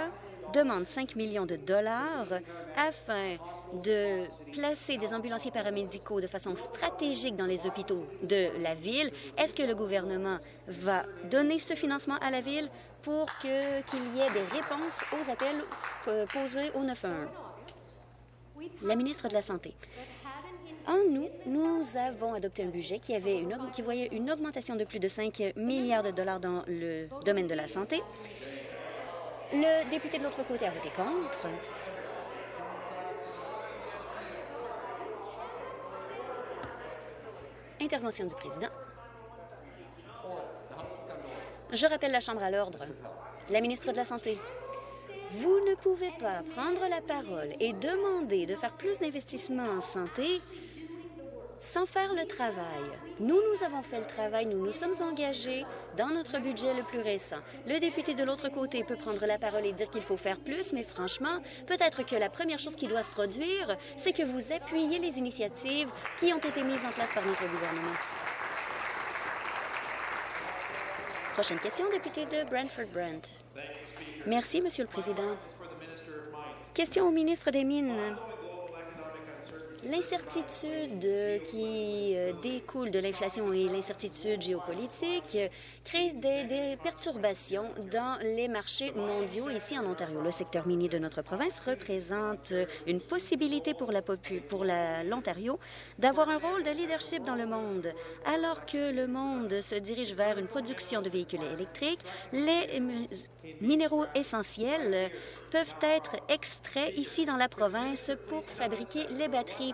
demande 5 millions de dollars afin de placer des ambulanciers paramédicaux de façon stratégique dans les hôpitaux de la Ville. Est-ce que le gouvernement va donner ce financement à la Ville pour qu'il y ait des réponses aux appels posés au 911? La ministre de la Santé. En nous, nous avons adopté un budget qui, avait une, qui voyait une augmentation de plus de 5 milliards de dollars dans le domaine de la santé. Le député de l'autre côté a voté contre. Intervention du président. Je rappelle la Chambre à l'ordre. La ministre de la Santé. Vous ne pouvez pas prendre la parole et demander de faire plus d'investissements en santé sans faire le travail. Nous, nous avons fait le travail, nous nous sommes engagés dans notre budget le plus récent. Le député de l'autre côté peut prendre la parole et dire qu'il faut faire plus, mais franchement, peut-être que la première chose qui doit se produire, c'est que vous appuyiez les initiatives qui ont été mises en place par notre gouvernement. Prochaine question, député de Brantford-Brent. Merci, Monsieur le Président. Question au ministre des Mines. L'incertitude qui euh, découle de l'inflation et l'incertitude géopolitique crée des, des, perturbations dans les marchés mondiaux ici en Ontario. Le secteur minier de notre province représente une possibilité pour l'Ontario d'avoir un rôle de leadership dans le monde. Alors que le monde se dirige vers une production de véhicules électriques, les minéraux essentiels peuvent être extraits ici dans la province pour fabriquer les batteries.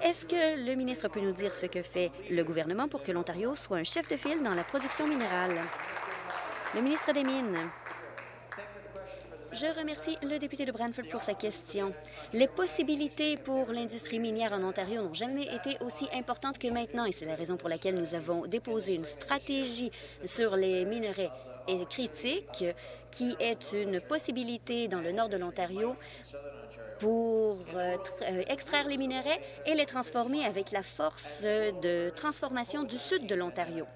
Est-ce que le ministre peut nous dire ce que fait le gouvernement pour que l'Ontario soit un chef de file dans la production minérale? Le ministre des Mines. Je remercie le député de Brantford pour sa question. Les possibilités pour l'industrie minière en Ontario n'ont jamais été aussi importantes que maintenant et c'est la raison pour laquelle nous avons déposé une stratégie sur les minerais et critique, qui est une possibilité dans le nord de l'Ontario pour euh, euh, extraire les minéraux et les transformer avec la force de transformation du sud de l'Ontario.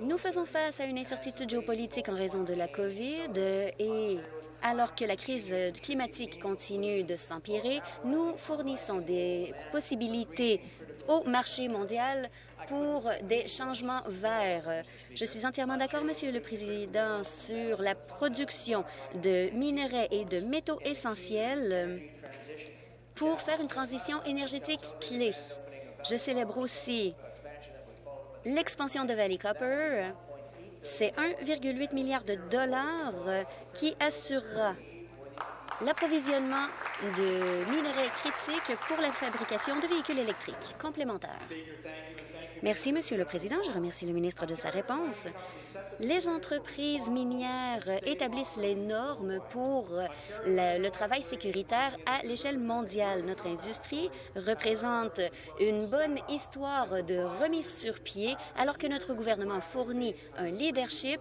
Nous faisons face à une incertitude géopolitique en raison de la COVID et alors que la crise climatique continue de s'empirer, nous fournissons des possibilités au marché mondial pour des changements verts. Je suis entièrement d'accord, Monsieur le Président, sur la production de minerais et de métaux essentiels pour faire une transition énergétique clé. Je célèbre aussi l'expansion de Valley Copper. C'est 1,8 milliard de dollars qui assurera l'approvisionnement de minerais critiques pour la fabrication de véhicules électriques complémentaires. Merci, Monsieur le Président. Je remercie le ministre de sa réponse. Les entreprises minières établissent les normes pour le, le travail sécuritaire à l'échelle mondiale. Notre industrie représente une bonne histoire de remise sur pied alors que notre gouvernement fournit un leadership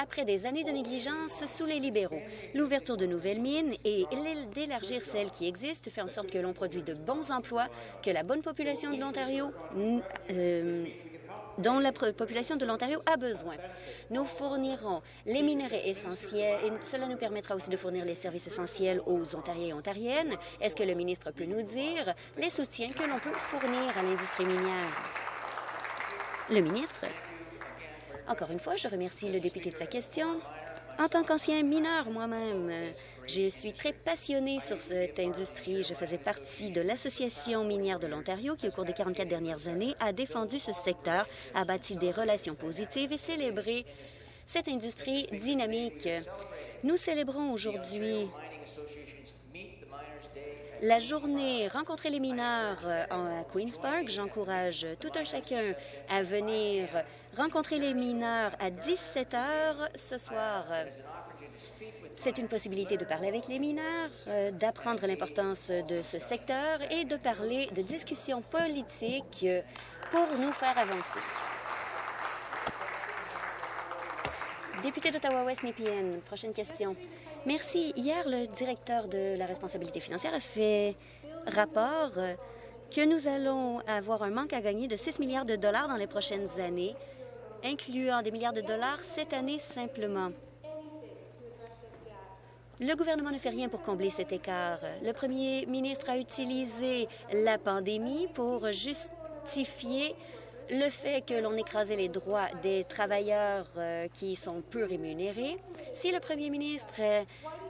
après des années de négligence sous les libéraux. L'ouverture de nouvelles mines et d'élargir celles qui existent fait en sorte que l'on produit de bons emplois, que la bonne population de l'Ontario euh, dont la population de l'Ontario a besoin. Nous fournirons les minerais essentiels et cela nous permettra aussi de fournir les services essentiels aux Ontariens et Ontariennes. Est-ce que le ministre peut nous dire les soutiens que l'on peut fournir à l'industrie minière? Le ministre. Encore une fois, je remercie le député de sa question. En tant qu'ancien mineur moi-même, je suis très passionnée sur cette industrie. Je faisais partie de l'Association minière de l'Ontario qui, au cours des 44 dernières années, a défendu ce secteur, a bâti des relations positives et célébré cette industrie dynamique. Nous célébrons aujourd'hui la journée Rencontrer les mineurs euh, à Queen's Park. J'encourage tout un chacun à venir rencontrer les mineurs à 17 heures ce soir. C'est une possibilité de parler avec les mineurs, euh, d'apprendre l'importance de ce secteur et de parler de discussions politiques pour nous faire avancer. Député d'Ottawa-West, Nepean, prochaine question. Merci. Hier, le directeur de la responsabilité financière a fait rapport que nous allons avoir un manque à gagner de 6 milliards de dollars dans les prochaines années, incluant des milliards de dollars cette année simplement. Le gouvernement ne fait rien pour combler cet écart. Le premier ministre a utilisé la pandémie pour justifier le fait que l'on écrasait les droits des travailleurs euh, qui sont peu rémunérés, si le premier ministre euh,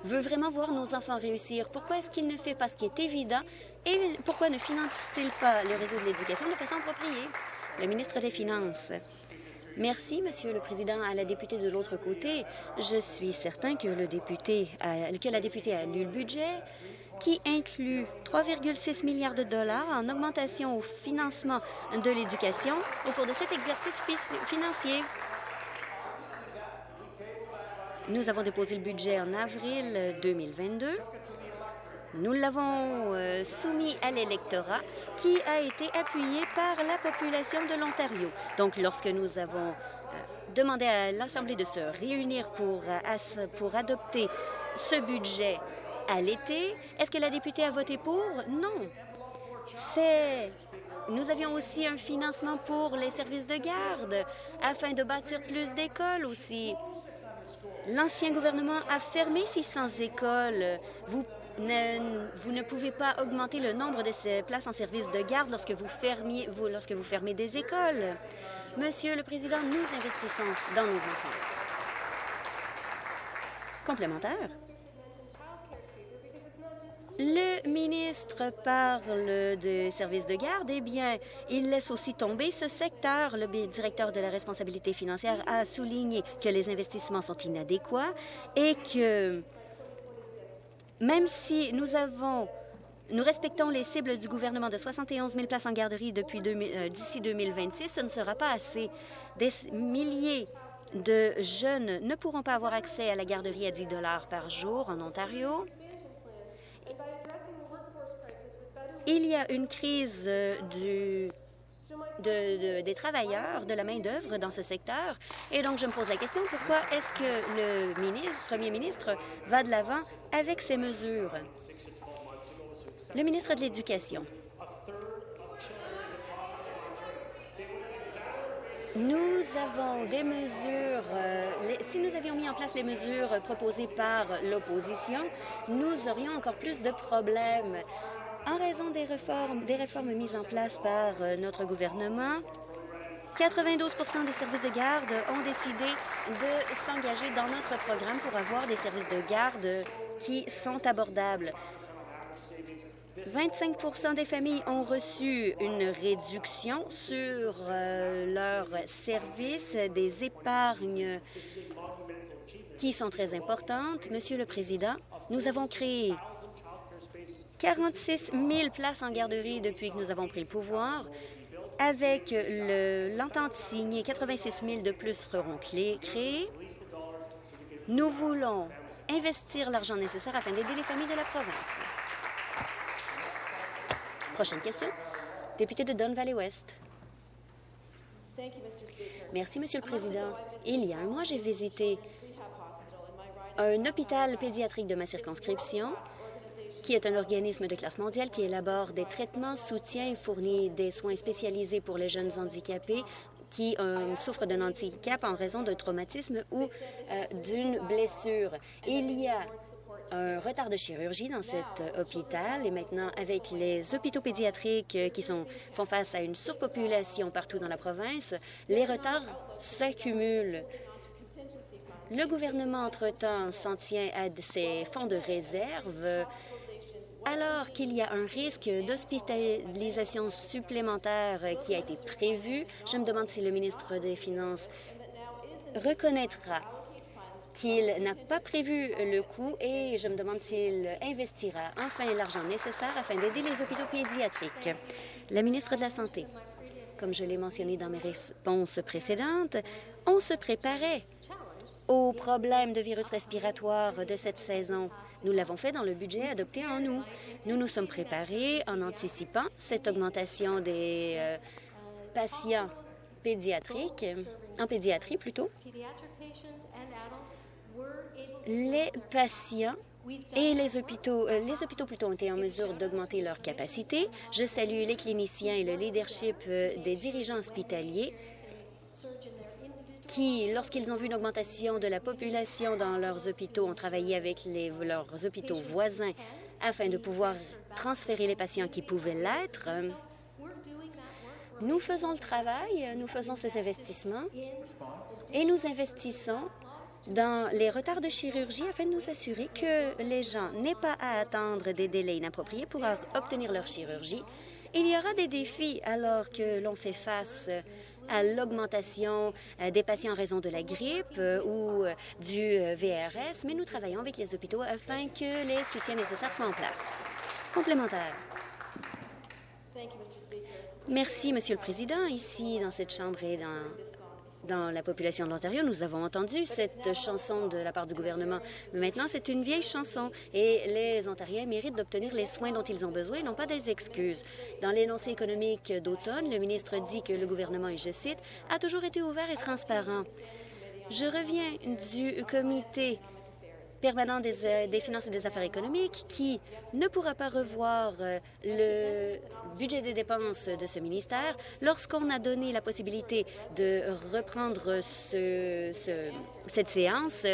veut vraiment voir nos enfants réussir, pourquoi est-ce qu'il ne fait pas ce qui est évident et pourquoi ne finance-t-il pas le réseau de l'éducation de façon appropriée? Le ministre des Finances. Merci, Monsieur le Président. À la députée de l'autre côté, je suis certain que, la députée a lu le budget, qui inclut 3,6 milliards de dollars en augmentation au financement de l'éducation au cours de cet exercice financier. Nous avons déposé le budget en avril 2022. Nous l'avons euh, soumis à l'électorat qui a été appuyé par la population de l'Ontario. Donc, lorsque nous avons euh, demandé à l'Assemblée de se réunir pour, euh, pour adopter ce budget à l'été. Est-ce que la députée a voté pour? Non. C'est nous avions aussi un financement pour les services de garde afin de bâtir plus d'écoles aussi. L'ancien gouvernement a fermé 600 écoles. Vous ne, vous ne pouvez pas augmenter le nombre de ces places en service de garde lorsque vous, vous, lorsque vous fermez des écoles. Monsieur le Président, nous investissons dans nos enfants. Complémentaire. Le ministre parle de services de garde. Eh bien, il laisse aussi tomber ce secteur. Le directeur de la responsabilité financière a souligné que les investissements sont inadéquats et que même si nous avons nous respectons les cibles du gouvernement de 71 000 places en garderie euh, d'ici 2026. Ce ne sera pas assez. Des milliers de jeunes ne pourront pas avoir accès à la garderie à 10 dollars par jour en Ontario. Il y a une crise euh, des travailleurs, de la main-d'œuvre dans ce secteur. Et donc, je me pose la question, pourquoi est-ce que le ministre, premier ministre va de l'avant avec ces mesures? Le ministre de l'Éducation. Nous avons des mesures, euh, si nous avions mis en place les mesures proposées par l'opposition, nous aurions encore plus de problèmes en raison des réformes, mises en place par euh, notre gouvernement, 92% des services de garde ont décidé de s'engager dans notre programme pour avoir des services de garde qui sont abordables. 25% des familles ont reçu une réduction sur euh, leurs services, des épargnes qui sont très importantes. Monsieur le Président, nous avons créé 46 000 places en garderie depuis que nous avons pris le pouvoir. Avec l'entente signée, 86 000 de plus seront créés. Nous voulons investir l'argent nécessaire afin d'aider les familles de la province. Prochaine question. Député de Don Valley West. Merci, Monsieur le Président. Il y a un mois, j'ai visité un hôpital pédiatrique de ma circonscription qui est un organisme de classe mondiale qui élabore des traitements, soutient et fournit des soins spécialisés pour les jeunes handicapés qui euh, souffrent d'un handicap en raison d'un traumatisme ou euh, d'une blessure. Il y a un retard de chirurgie dans cet euh, hôpital et maintenant avec les hôpitaux pédiatriques qui font face à une surpopulation partout dans la province, les retards s'accumulent. Le gouvernement, entre-temps, s'en tient à ses fonds de réserve alors qu'il y a un risque d'hospitalisation supplémentaire qui a été prévu, je me demande si le ministre des Finances reconnaîtra qu'il n'a pas prévu le coût et je me demande s'il investira enfin l'argent nécessaire afin d'aider les hôpitaux pédiatriques. La ministre de la Santé, comme je l'ai mentionné dans mes réponses précédentes, on se préparait aux problèmes de virus respiratoire de cette saison. Nous l'avons fait dans le budget adopté en août. Nous nous sommes préparés en anticipant cette augmentation des euh, patients pédiatriques, en pédiatrie plutôt. Les patients et les hôpitaux, euh, les hôpitaux plutôt ont été en mesure d'augmenter leur capacité. Je salue les cliniciens et le leadership euh, des dirigeants hospitaliers qui, lorsqu'ils ont vu une augmentation de la population dans leurs hôpitaux, ont travaillé avec leurs hôpitaux voisins afin de pouvoir transférer les patients qui pouvaient l'être. Nous faisons le travail, nous faisons ces investissements et nous investissons dans les retards de chirurgie afin de nous assurer que les gens n'aient pas à attendre des délais inappropriés pour obtenir leur chirurgie. Il y aura des défis alors que l'on fait face à l'augmentation euh, des patients en raison de la grippe euh, ou euh, du VRS, mais nous travaillons avec les hôpitaux afin que les soutiens nécessaires soient en place. Complémentaire. Merci, Monsieur le Président. Ici, dans cette Chambre et dans dans la population de l'Ontario, nous avons entendu cette chanson de la part du gouvernement. Mais maintenant, c'est une vieille chanson et les Ontariens méritent d'obtenir les soins dont ils ont besoin et non pas des excuses. Dans l'énoncé économique d'automne, le ministre dit que le gouvernement, et je cite, a toujours été ouvert et transparent. Je reviens du comité permanent des, des, finances et des affaires économiques qui ne pourra pas revoir le budget des dépenses de ce ministère lorsqu'on a donné la possibilité de reprendre ce, ce, cette séance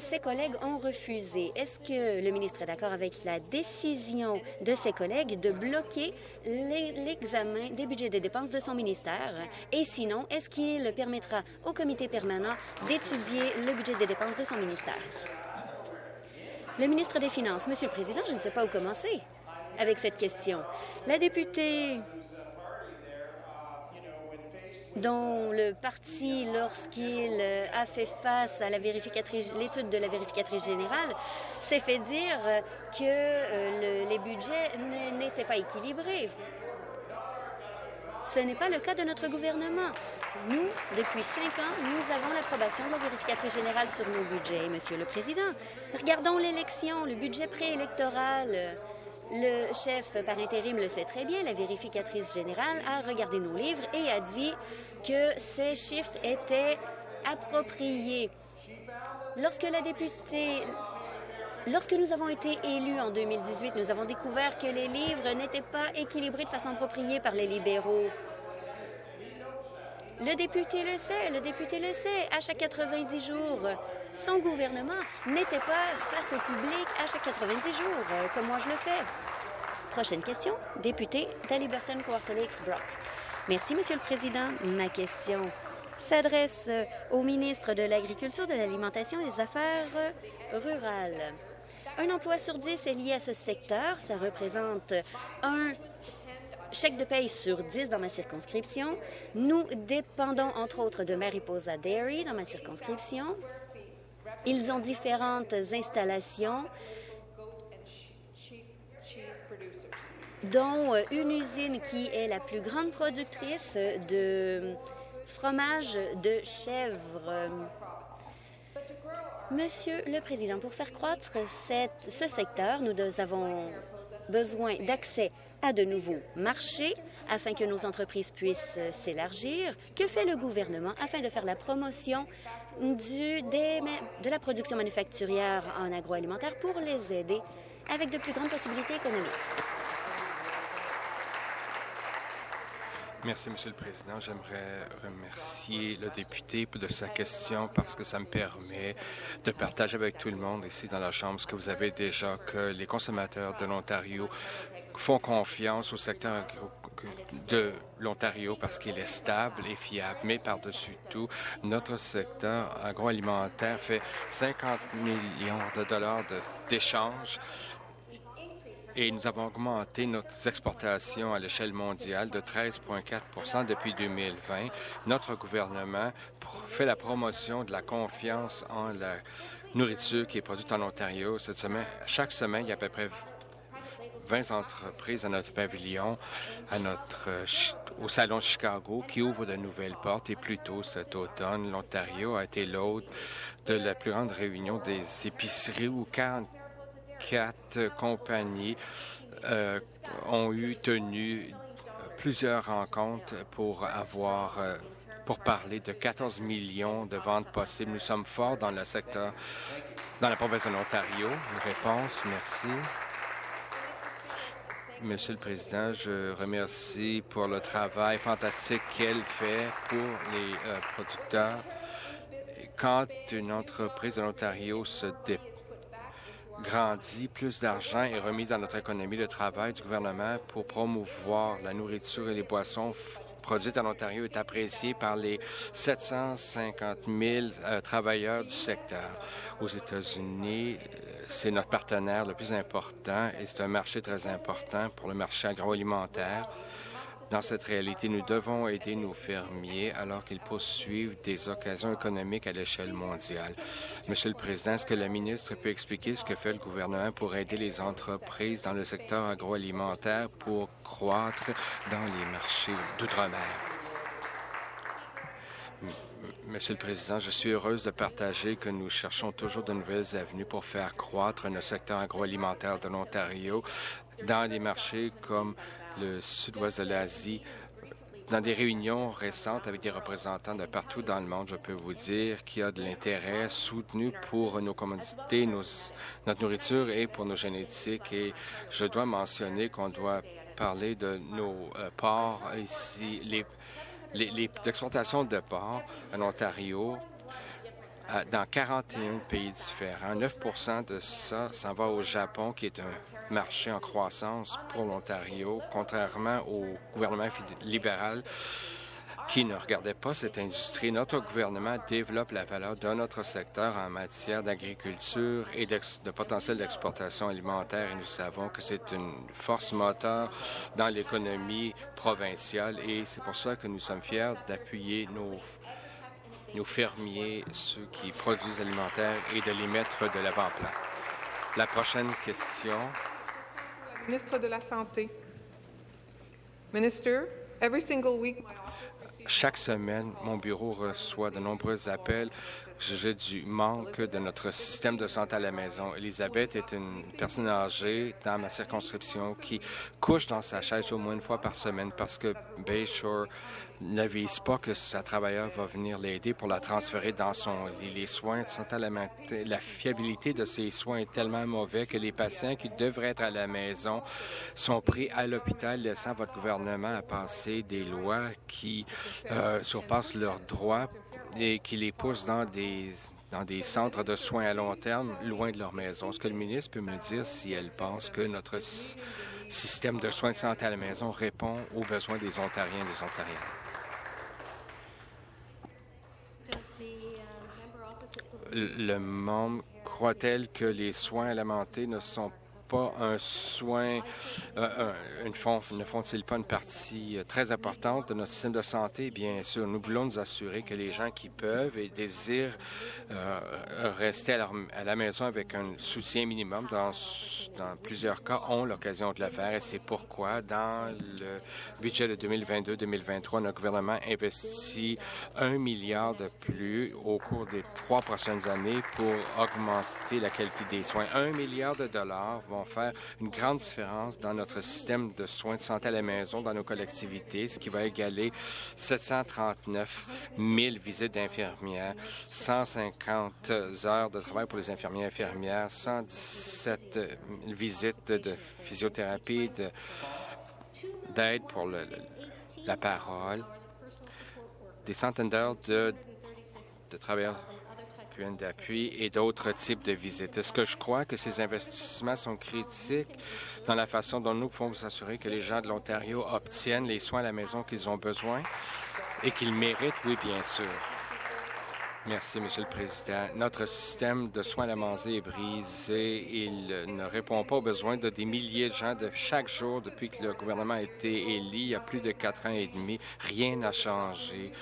ses collègues ont refusé. Est-ce que le ministre est d'accord avec la décision de ses collègues de bloquer l'examen des budgets des dépenses de son ministère? Et sinon, est-ce qu'il permettra au comité permanent d'étudier le budget des dépenses de son ministère? Le ministre des Finances. Monsieur le Président, je ne sais pas où commencer avec cette question. La députée dont le parti, lorsqu'il euh, a fait face à la vérificatrice, l'étude de la vérificatrice générale, s'est fait dire que euh, le, les budgets n'étaient pas équilibrés. Ce n'est pas le cas de notre gouvernement. Nous, depuis cinq ans, nous avons l'approbation de la vérificatrice générale sur nos budgets, Monsieur le Président. Regardons l'élection, le budget préélectoral. Le chef par intérim le sait très bien, la vérificatrice générale a regardé nos livres et a dit que ces chiffres étaient appropriés. Lorsque la députée Lorsque nous avons été élus en 2018, nous avons découvert que les livres n'étaient pas équilibrés de façon appropriée par les libéraux. Le député le sait, le député le sait. À chaque 90 jours, son gouvernement n'était pas face au public à chaque 90 jours, euh, comme moi je le fais. Prochaine question, député d'Aliberton Quarterlakes Brock. Merci, Monsieur le Président. Ma question s'adresse euh, au ministre de l'Agriculture, de l'Alimentation et des Affaires euh, rurales. Un emploi sur dix est lié à ce secteur. Ça représente un chèque de paye sur 10 dans ma circonscription. Nous dépendons, entre autres, de Mariposa Dairy dans ma circonscription. Ils ont différentes installations, dont euh, une usine qui est la plus grande productrice de fromage de chèvre. Monsieur le Président, pour faire croître ce secteur, nous avons besoin d'accès à de nouveaux marchés afin que nos entreprises puissent s'élargir. Que fait le gouvernement afin de faire la promotion de la production manufacturière en agroalimentaire pour les aider avec de plus grandes possibilités économiques? Merci, Monsieur le Président. J'aimerais remercier le député de sa question parce que ça me permet de partager avec tout le monde ici dans la Chambre ce que vous avez déjà, que les consommateurs de l'Ontario font confiance au secteur de l'Ontario parce qu'il est stable et fiable. Mais par-dessus tout, notre secteur agroalimentaire fait 50 millions de dollars d'échanges et nous avons augmenté nos exportations à l'échelle mondiale de 13,4% depuis 2020. Notre gouvernement fait la promotion de la confiance en la nourriture qui est produite en Ontario. Cette semaine, chaque semaine, il y a à peu près 20 entreprises à notre pavillon, notre, au Salon Chicago, qui ouvre de nouvelles portes. Et plus tôt cet automne, l'Ontario a été l'hôte de la plus grande réunion des épiceries où 44 compagnies euh, ont eu tenu plusieurs rencontres pour avoir euh, pour parler de 14 millions de ventes possibles. Nous sommes forts dans le secteur, dans la province de l'Ontario. Une réponse, merci. Monsieur le Président, je remercie pour le travail fantastique qu'elle fait pour les euh, producteurs. Quand une entreprise de l'Ontario se grandit, plus d'argent est remis dans notre économie. Le travail du gouvernement pour promouvoir la nourriture et les boissons produites en Ontario est apprécié par les 750 000 euh, travailleurs du secteur. Aux États-Unis, c'est notre partenaire le plus important et c'est un marché très important pour le marché agroalimentaire. Dans cette réalité, nous devons aider nos fermiers alors qu'ils poursuivent des occasions économiques à l'échelle mondiale. Monsieur le Président, est-ce que le ministre peut expliquer ce que fait le gouvernement pour aider les entreprises dans le secteur agroalimentaire pour croître dans les marchés d'outre-mer? Monsieur le Président, je suis heureuse de partager que nous cherchons toujours de nouvelles avenues pour faire croître le secteur agroalimentaire de l'Ontario dans des marchés comme le sud-ouest de l'Asie, dans des réunions récentes avec des représentants de partout dans le monde, je peux vous dire qu'il y a de l'intérêt soutenu pour nos commodités, notre nourriture et pour nos génétiques. Et je dois mentionner qu'on doit parler de nos euh, ports ici, les, exportations de porcs en Ontario euh, dans 41 pays différents. 9 de ça s'en va au Japon, qui est un marché en croissance pour l'Ontario, contrairement au gouvernement libéral qui ne regardait pas cette industrie. Notre gouvernement développe la valeur de notre secteur en matière d'agriculture et de potentiel d'exportation alimentaire et nous savons que c'est une force moteur dans l'économie provinciale et c'est pour ça que nous sommes fiers d'appuyer nos nos fermiers, ceux qui produisent alimentaires et de les mettre de l'avant-plan. La prochaine question. Ministre de la Santé. Minister, chaque semaine, mon bureau reçoit de nombreux appels au du manque de notre système de santé à la maison. Elisabeth est une personne âgée dans ma circonscription qui couche dans sa chaise au moins une fois par semaine parce que Bayshore n'avise pas que sa travailleur va venir l'aider pour la transférer dans son lit. Les soins de à la maison, la fiabilité de ces soins est tellement mauvais que les patients qui devraient être à la maison sont pris à l'hôpital, laissant votre gouvernement à passer des lois qui euh, surpassent leurs droits et qui les poussent dans des dans des centres de soins à long terme, loin de leur maison. Est-ce que le ministre peut me dire si elle pense que notre système de soins de santé à la maison répond aux besoins des Ontariens et des Ontariennes? Le membre croit-elle que les soins alimentaires ne sont pas un soin, euh, une ne font-ils pas une partie euh, très importante de notre système de santé? Bien sûr, nous voulons nous assurer que les gens qui peuvent et désirent euh, rester à, à, la maison avec un soutien minimum, dans, dans plusieurs cas, ont l'occasion de le faire et c'est pourquoi, dans le budget de 2022-2023, notre gouvernement investit un milliard de plus au cours des trois prochaines années pour augmenter la qualité des soins. Un milliard de dollars vont faire une grande différence dans notre système de soins de santé à la maison dans nos collectivités, ce qui va égaler 739 000 visites d'infirmières, 150 heures de travail pour les infirmiers et infirmières, 117 visites de physiothérapie, d'aide pour la parole, des centaines d'heures de, de travailleurs d'appui et d'autres types de visites. Est-ce que je crois que ces investissements sont critiques dans la façon dont nous pouvons nous assurer que les gens de l'Ontario obtiennent les soins à la maison qu'ils ont besoin et qu'ils méritent? Oui, bien sûr. Merci, Monsieur le Président. Notre système de soins à la maison est brisé. Il ne répond pas aux besoins de des milliers de gens de chaque jour depuis que le gouvernement a été élu il y a plus de quatre ans et demi. Rien n'a changé.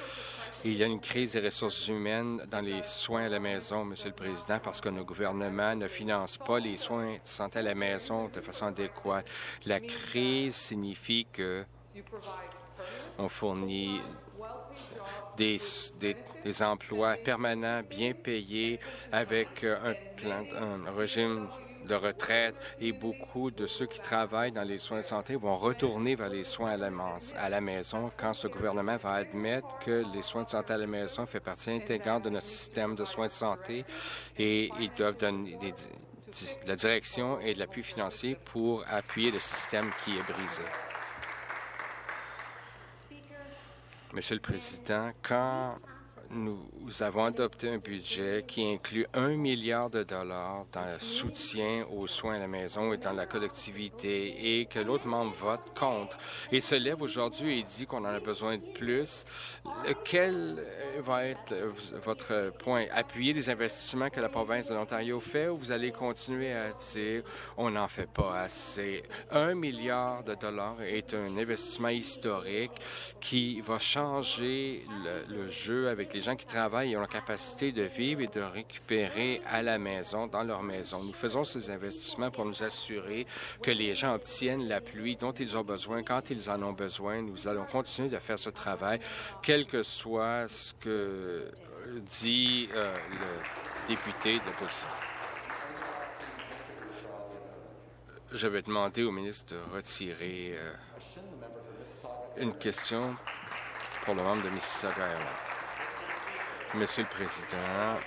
Il y a une crise des ressources humaines dans les soins à la maison, Monsieur le Président, parce que nos gouvernements ne financent pas les soins de santé à la maison de façon adéquate. La crise signifie que on fournit des, des, emplois permanents, bien payés, avec un, plan, un régime de retraite et beaucoup de ceux qui travaillent dans les soins de santé vont retourner vers les soins à la, à la maison quand ce gouvernement va admettre que les soins de santé à la maison fait partie intégrante de notre système de soins de santé et ils doivent donner de la direction et de l'appui financier pour appuyer le système qui est brisé. Monsieur le Président, quand nous avons adopté un budget qui inclut un milliard de dollars dans le soutien aux soins à la maison et dans la collectivité et que l'autre membre vote contre et se lève aujourd'hui et dit qu'on en a besoin de plus. Quel va être votre point? Appuyer les investissements que la province de l'Ontario fait ou vous allez continuer à dire on n'en fait pas assez? Un milliard de dollars est un investissement historique qui va changer le, le jeu avec les gens qui travaillent ont la capacité de vivre et de récupérer à la maison, dans leur maison. Nous faisons ces investissements pour nous assurer que les gens obtiennent la pluie dont ils ont besoin quand ils en ont besoin. Nous allons continuer de faire ce travail, quel que soit ce que dit euh, le député de l'opposition. Je vais demander au ministre de retirer euh, une question pour le membre de Mississauga Monsieur le Président,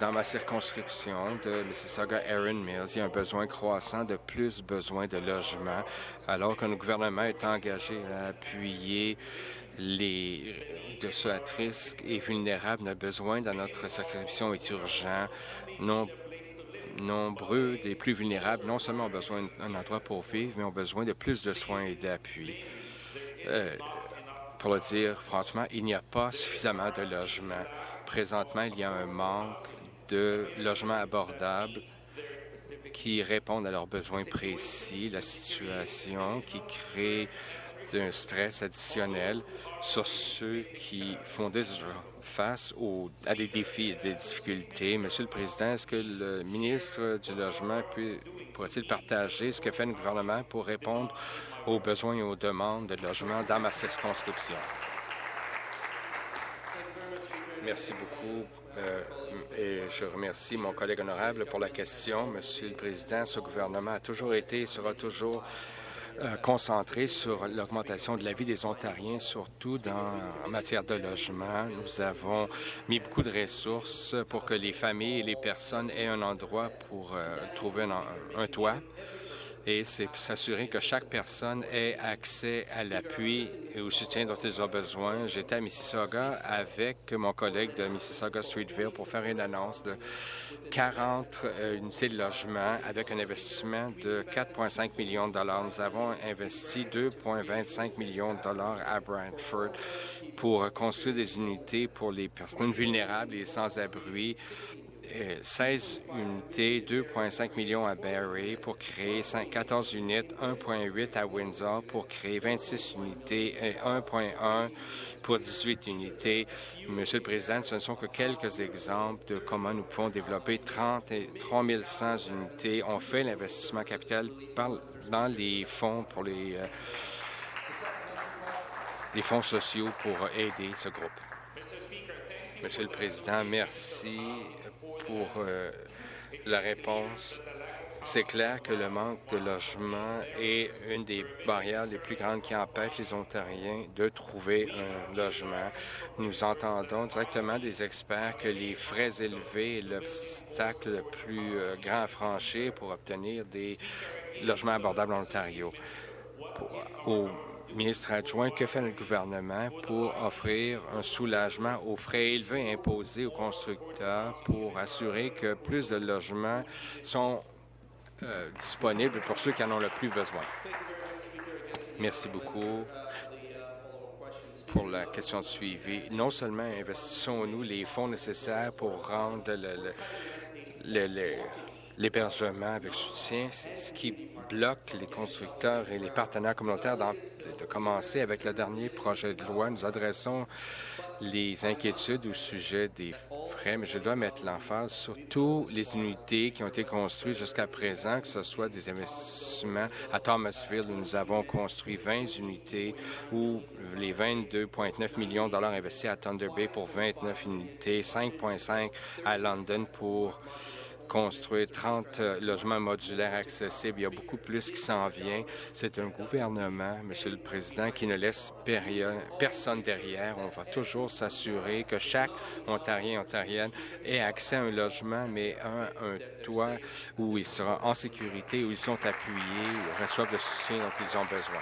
dans ma circonscription de Mississauga Erin Mills, il y a un besoin croissant de plus besoin de logements, alors que le gouvernement est engagé à appuyer les de ceux à risque et vulnérables. Notre besoin dans notre circonscription est urgent. Nombreux des plus vulnérables non seulement ont besoin d'un endroit pour vivre, mais ont besoin de plus de soins et d'appui. Euh, pour le dire franchement, il n'y a pas suffisamment de logements. Présentement, il y a un manque de logements abordables qui répondent à leurs besoins précis, la situation qui crée un stress additionnel sur ceux qui font face à des défis et des difficultés. Monsieur le Président, est-ce que le ministre du Logement pourrait-il partager ce que fait le gouvernement pour répondre aux besoins et aux demandes de logement dans ma circonscription? Merci beaucoup. Euh, et je remercie mon collègue honorable pour la question. Monsieur le Président, ce gouvernement a toujours été et sera toujours euh, concentré sur l'augmentation de la vie des Ontariens, surtout dans, en matière de logement. Nous avons mis beaucoup de ressources pour que les familles et les personnes aient un endroit pour euh, trouver un toit et c'est s'assurer que chaque personne ait accès à l'appui et au soutien dont ils ont besoin. J'étais à Mississauga avec mon collègue de Mississauga Streetville pour faire une annonce de 40 euh, unités de logement avec un investissement de 4,5 millions de dollars. Nous avons investi 2,25 millions de dollars à Brantford pour construire des unités pour les personnes vulnérables et sans-abri 16 unités, 2,5 millions à Barrie pour créer 14 unités, 1,8 à Windsor pour créer 26 unités et 1,1 pour 18 unités. Monsieur le Président, ce ne sont que quelques exemples de comment nous pouvons développer 30 et 3100 unités. On fait l'investissement capital dans les fonds pour les, euh, les fonds sociaux pour aider ce groupe. Monsieur le Président, merci pour euh, la réponse. C'est clair que le manque de logement est une des barrières les plus grandes qui empêchent les Ontariens de trouver un logement. Nous entendons directement des experts que les frais élevés est l'obstacle le plus euh, grand à franchir pour obtenir des logements abordables en Ontario. Ministre adjoint, que fait le gouvernement pour offrir un soulagement aux frais élevés imposés aux constructeurs pour assurer que plus de logements sont euh, disponibles pour ceux qui en ont le plus besoin? Merci beaucoup pour la question de suivi. Non seulement investissons-nous les fonds nécessaires pour rendre l'hébergement avec soutien, ce qui bloque les constructeurs et les partenaires communautaires de commencer avec le dernier projet de loi. Nous adressons les inquiétudes au sujet des frais, mais je dois mettre l'emphase sur toutes les unités qui ont été construites jusqu'à présent, que ce soit des investissements à Thomasville, où nous avons construit 20 unités, ou les 22,9 millions de dollars investis à Thunder Bay pour 29 unités, 5,5 à London pour construire 30 euh, logements modulaires accessibles. Il y a beaucoup plus qui s'en vient. C'est un gouvernement, Monsieur le Président, qui ne laisse personne derrière. On va toujours s'assurer que chaque Ontarien et Ontarienne ait accès à un logement, mais un, toit où il sera en sécurité, où ils sont appuyés, où reçoivent le soutien dont ils ont besoin.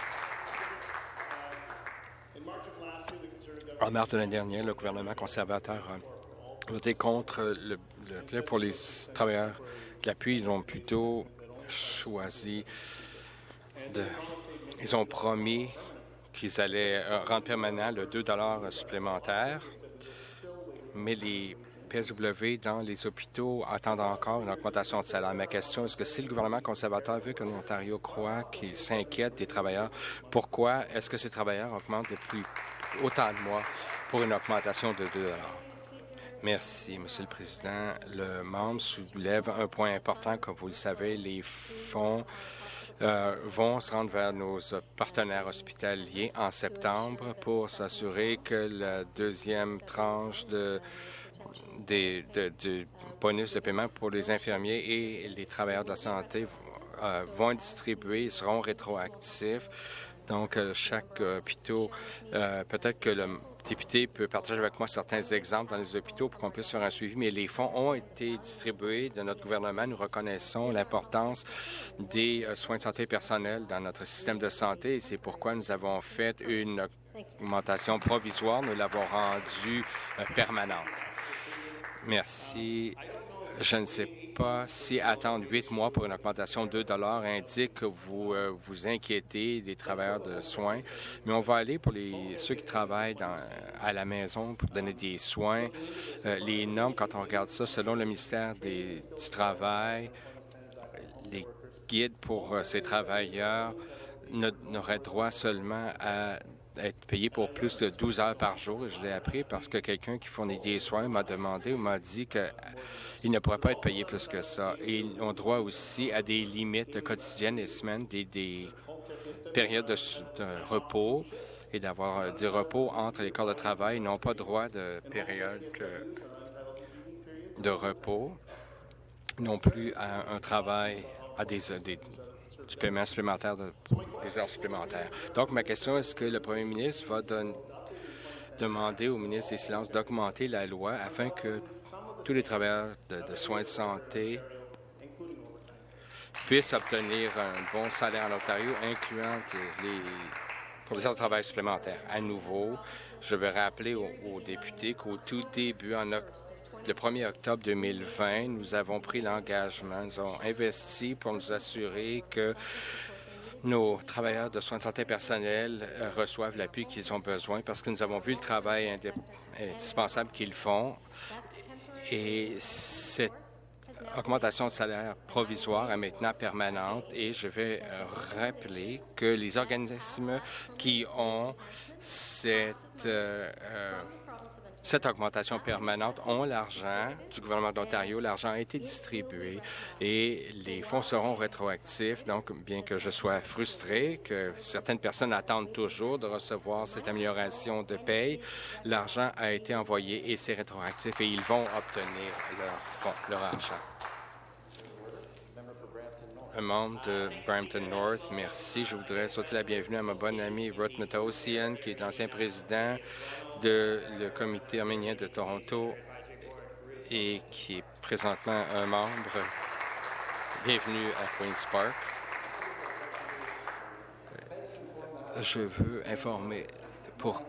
En mars de l'année dernière, le gouvernement conservateur a voté contre le pour les travailleurs de l'appui, ils ont plutôt choisi de... Ils ont promis qu'ils allaient euh, rendre permanent le 2 supplémentaire, mais les PSW dans les hôpitaux attendent encore une augmentation de salaire. Ma question est-ce que si le gouvernement conservateur veut que l'Ontario croit qu'il s'inquiète des travailleurs, pourquoi est-ce que ces travailleurs augmentent depuis autant de mois pour une augmentation de 2 Merci, Monsieur le Président. Le membre soulève un point important. Comme vous le savez, les fonds euh, vont se rendre vers nos partenaires hospitaliers en septembre pour s'assurer que la deuxième tranche de, du bonus de paiement pour les infirmiers et les travailleurs de la santé euh, vont être distribués et seront rétroactifs Donc, euh, chaque hôpital, euh, peut-être que le député peut partager avec moi certains exemples dans les hôpitaux pour qu'on puisse faire un suivi, mais les fonds ont été distribués de notre gouvernement. Nous reconnaissons l'importance des euh, soins de santé personnels dans notre système de santé et c'est pourquoi nous avons fait une augmentation provisoire. Nous l'avons rendue permanente. Merci. Je ne sais pas si attendre huit mois pour une augmentation de 2 indique que vous euh, vous inquiétez des travailleurs de soins, mais on va aller pour les, ceux qui travaillent dans, à la maison pour donner des soins. Euh, les normes, quand on regarde ça, selon le ministère des, du Travail, les guides pour euh, ces travailleurs n'auraient droit seulement à être payé pour plus de 12 heures par jour. Je l'ai appris parce que quelqu'un qui fournit des soins m'a demandé ou m'a dit qu'il ne pourrait pas être payé plus que ça. Ils ont droit aussi à des limites quotidiennes et semaines, des, périodes de, repos et d'avoir euh, du repos entre les corps de travail. Ils n'ont pas droit de période de repos, non plus à un travail à des, des du paiement supplémentaire de, des heures supplémentaires. Donc, ma question, est-ce que le premier ministre va demander au ministre des Silences d'augmenter la loi afin que tous les travailleurs de, soins de santé puissent obtenir un bon salaire en Ontario, incluant les conditions de travail supplémentaires? À nouveau, je vais rappeler aux députés qu'au tout début, en octobre, le 1er octobre 2020, nous avons pris l'engagement, nous avons investi pour nous assurer que nos travailleurs de soins de santé personnels euh, reçoivent l'appui qu'ils ont besoin parce que nous avons vu le travail indispensable qu'ils font. Et cette augmentation de salaire provisoire est maintenant permanente et je vais euh, rappeler que les organismes qui ont cette euh, cette augmentation permanente ont l'argent du gouvernement d'Ontario. L'argent a été distribué et les fonds seront rétroactifs. Donc, bien que je sois frustré que certaines personnes attendent toujours de recevoir cette amélioration de paye, l'argent a été envoyé et c'est rétroactif et ils vont obtenir leur fonds, leur argent un membre de Brampton North. Merci. Je voudrais souhaiter la bienvenue à ma bonne amie Ruth Matossian, qui est l'ancien président de le comité arménien de Toronto et qui est présentement un membre. Bienvenue à Queen's Park. Je veux informer pour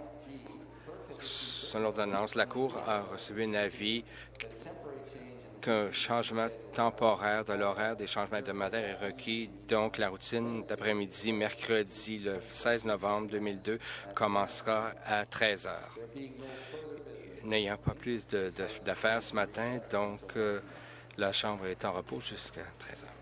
son ordonnance, la Cour a reçu un avis qu'un changement temporaire de l'horaire des changements hebdomadaires est requis. Donc, la routine d'après-midi, mercredi, le 16 novembre 2002, commencera à 13 heures. N'ayant pas plus d'affaires ce matin, donc euh, la Chambre est en repos jusqu'à 13 heures.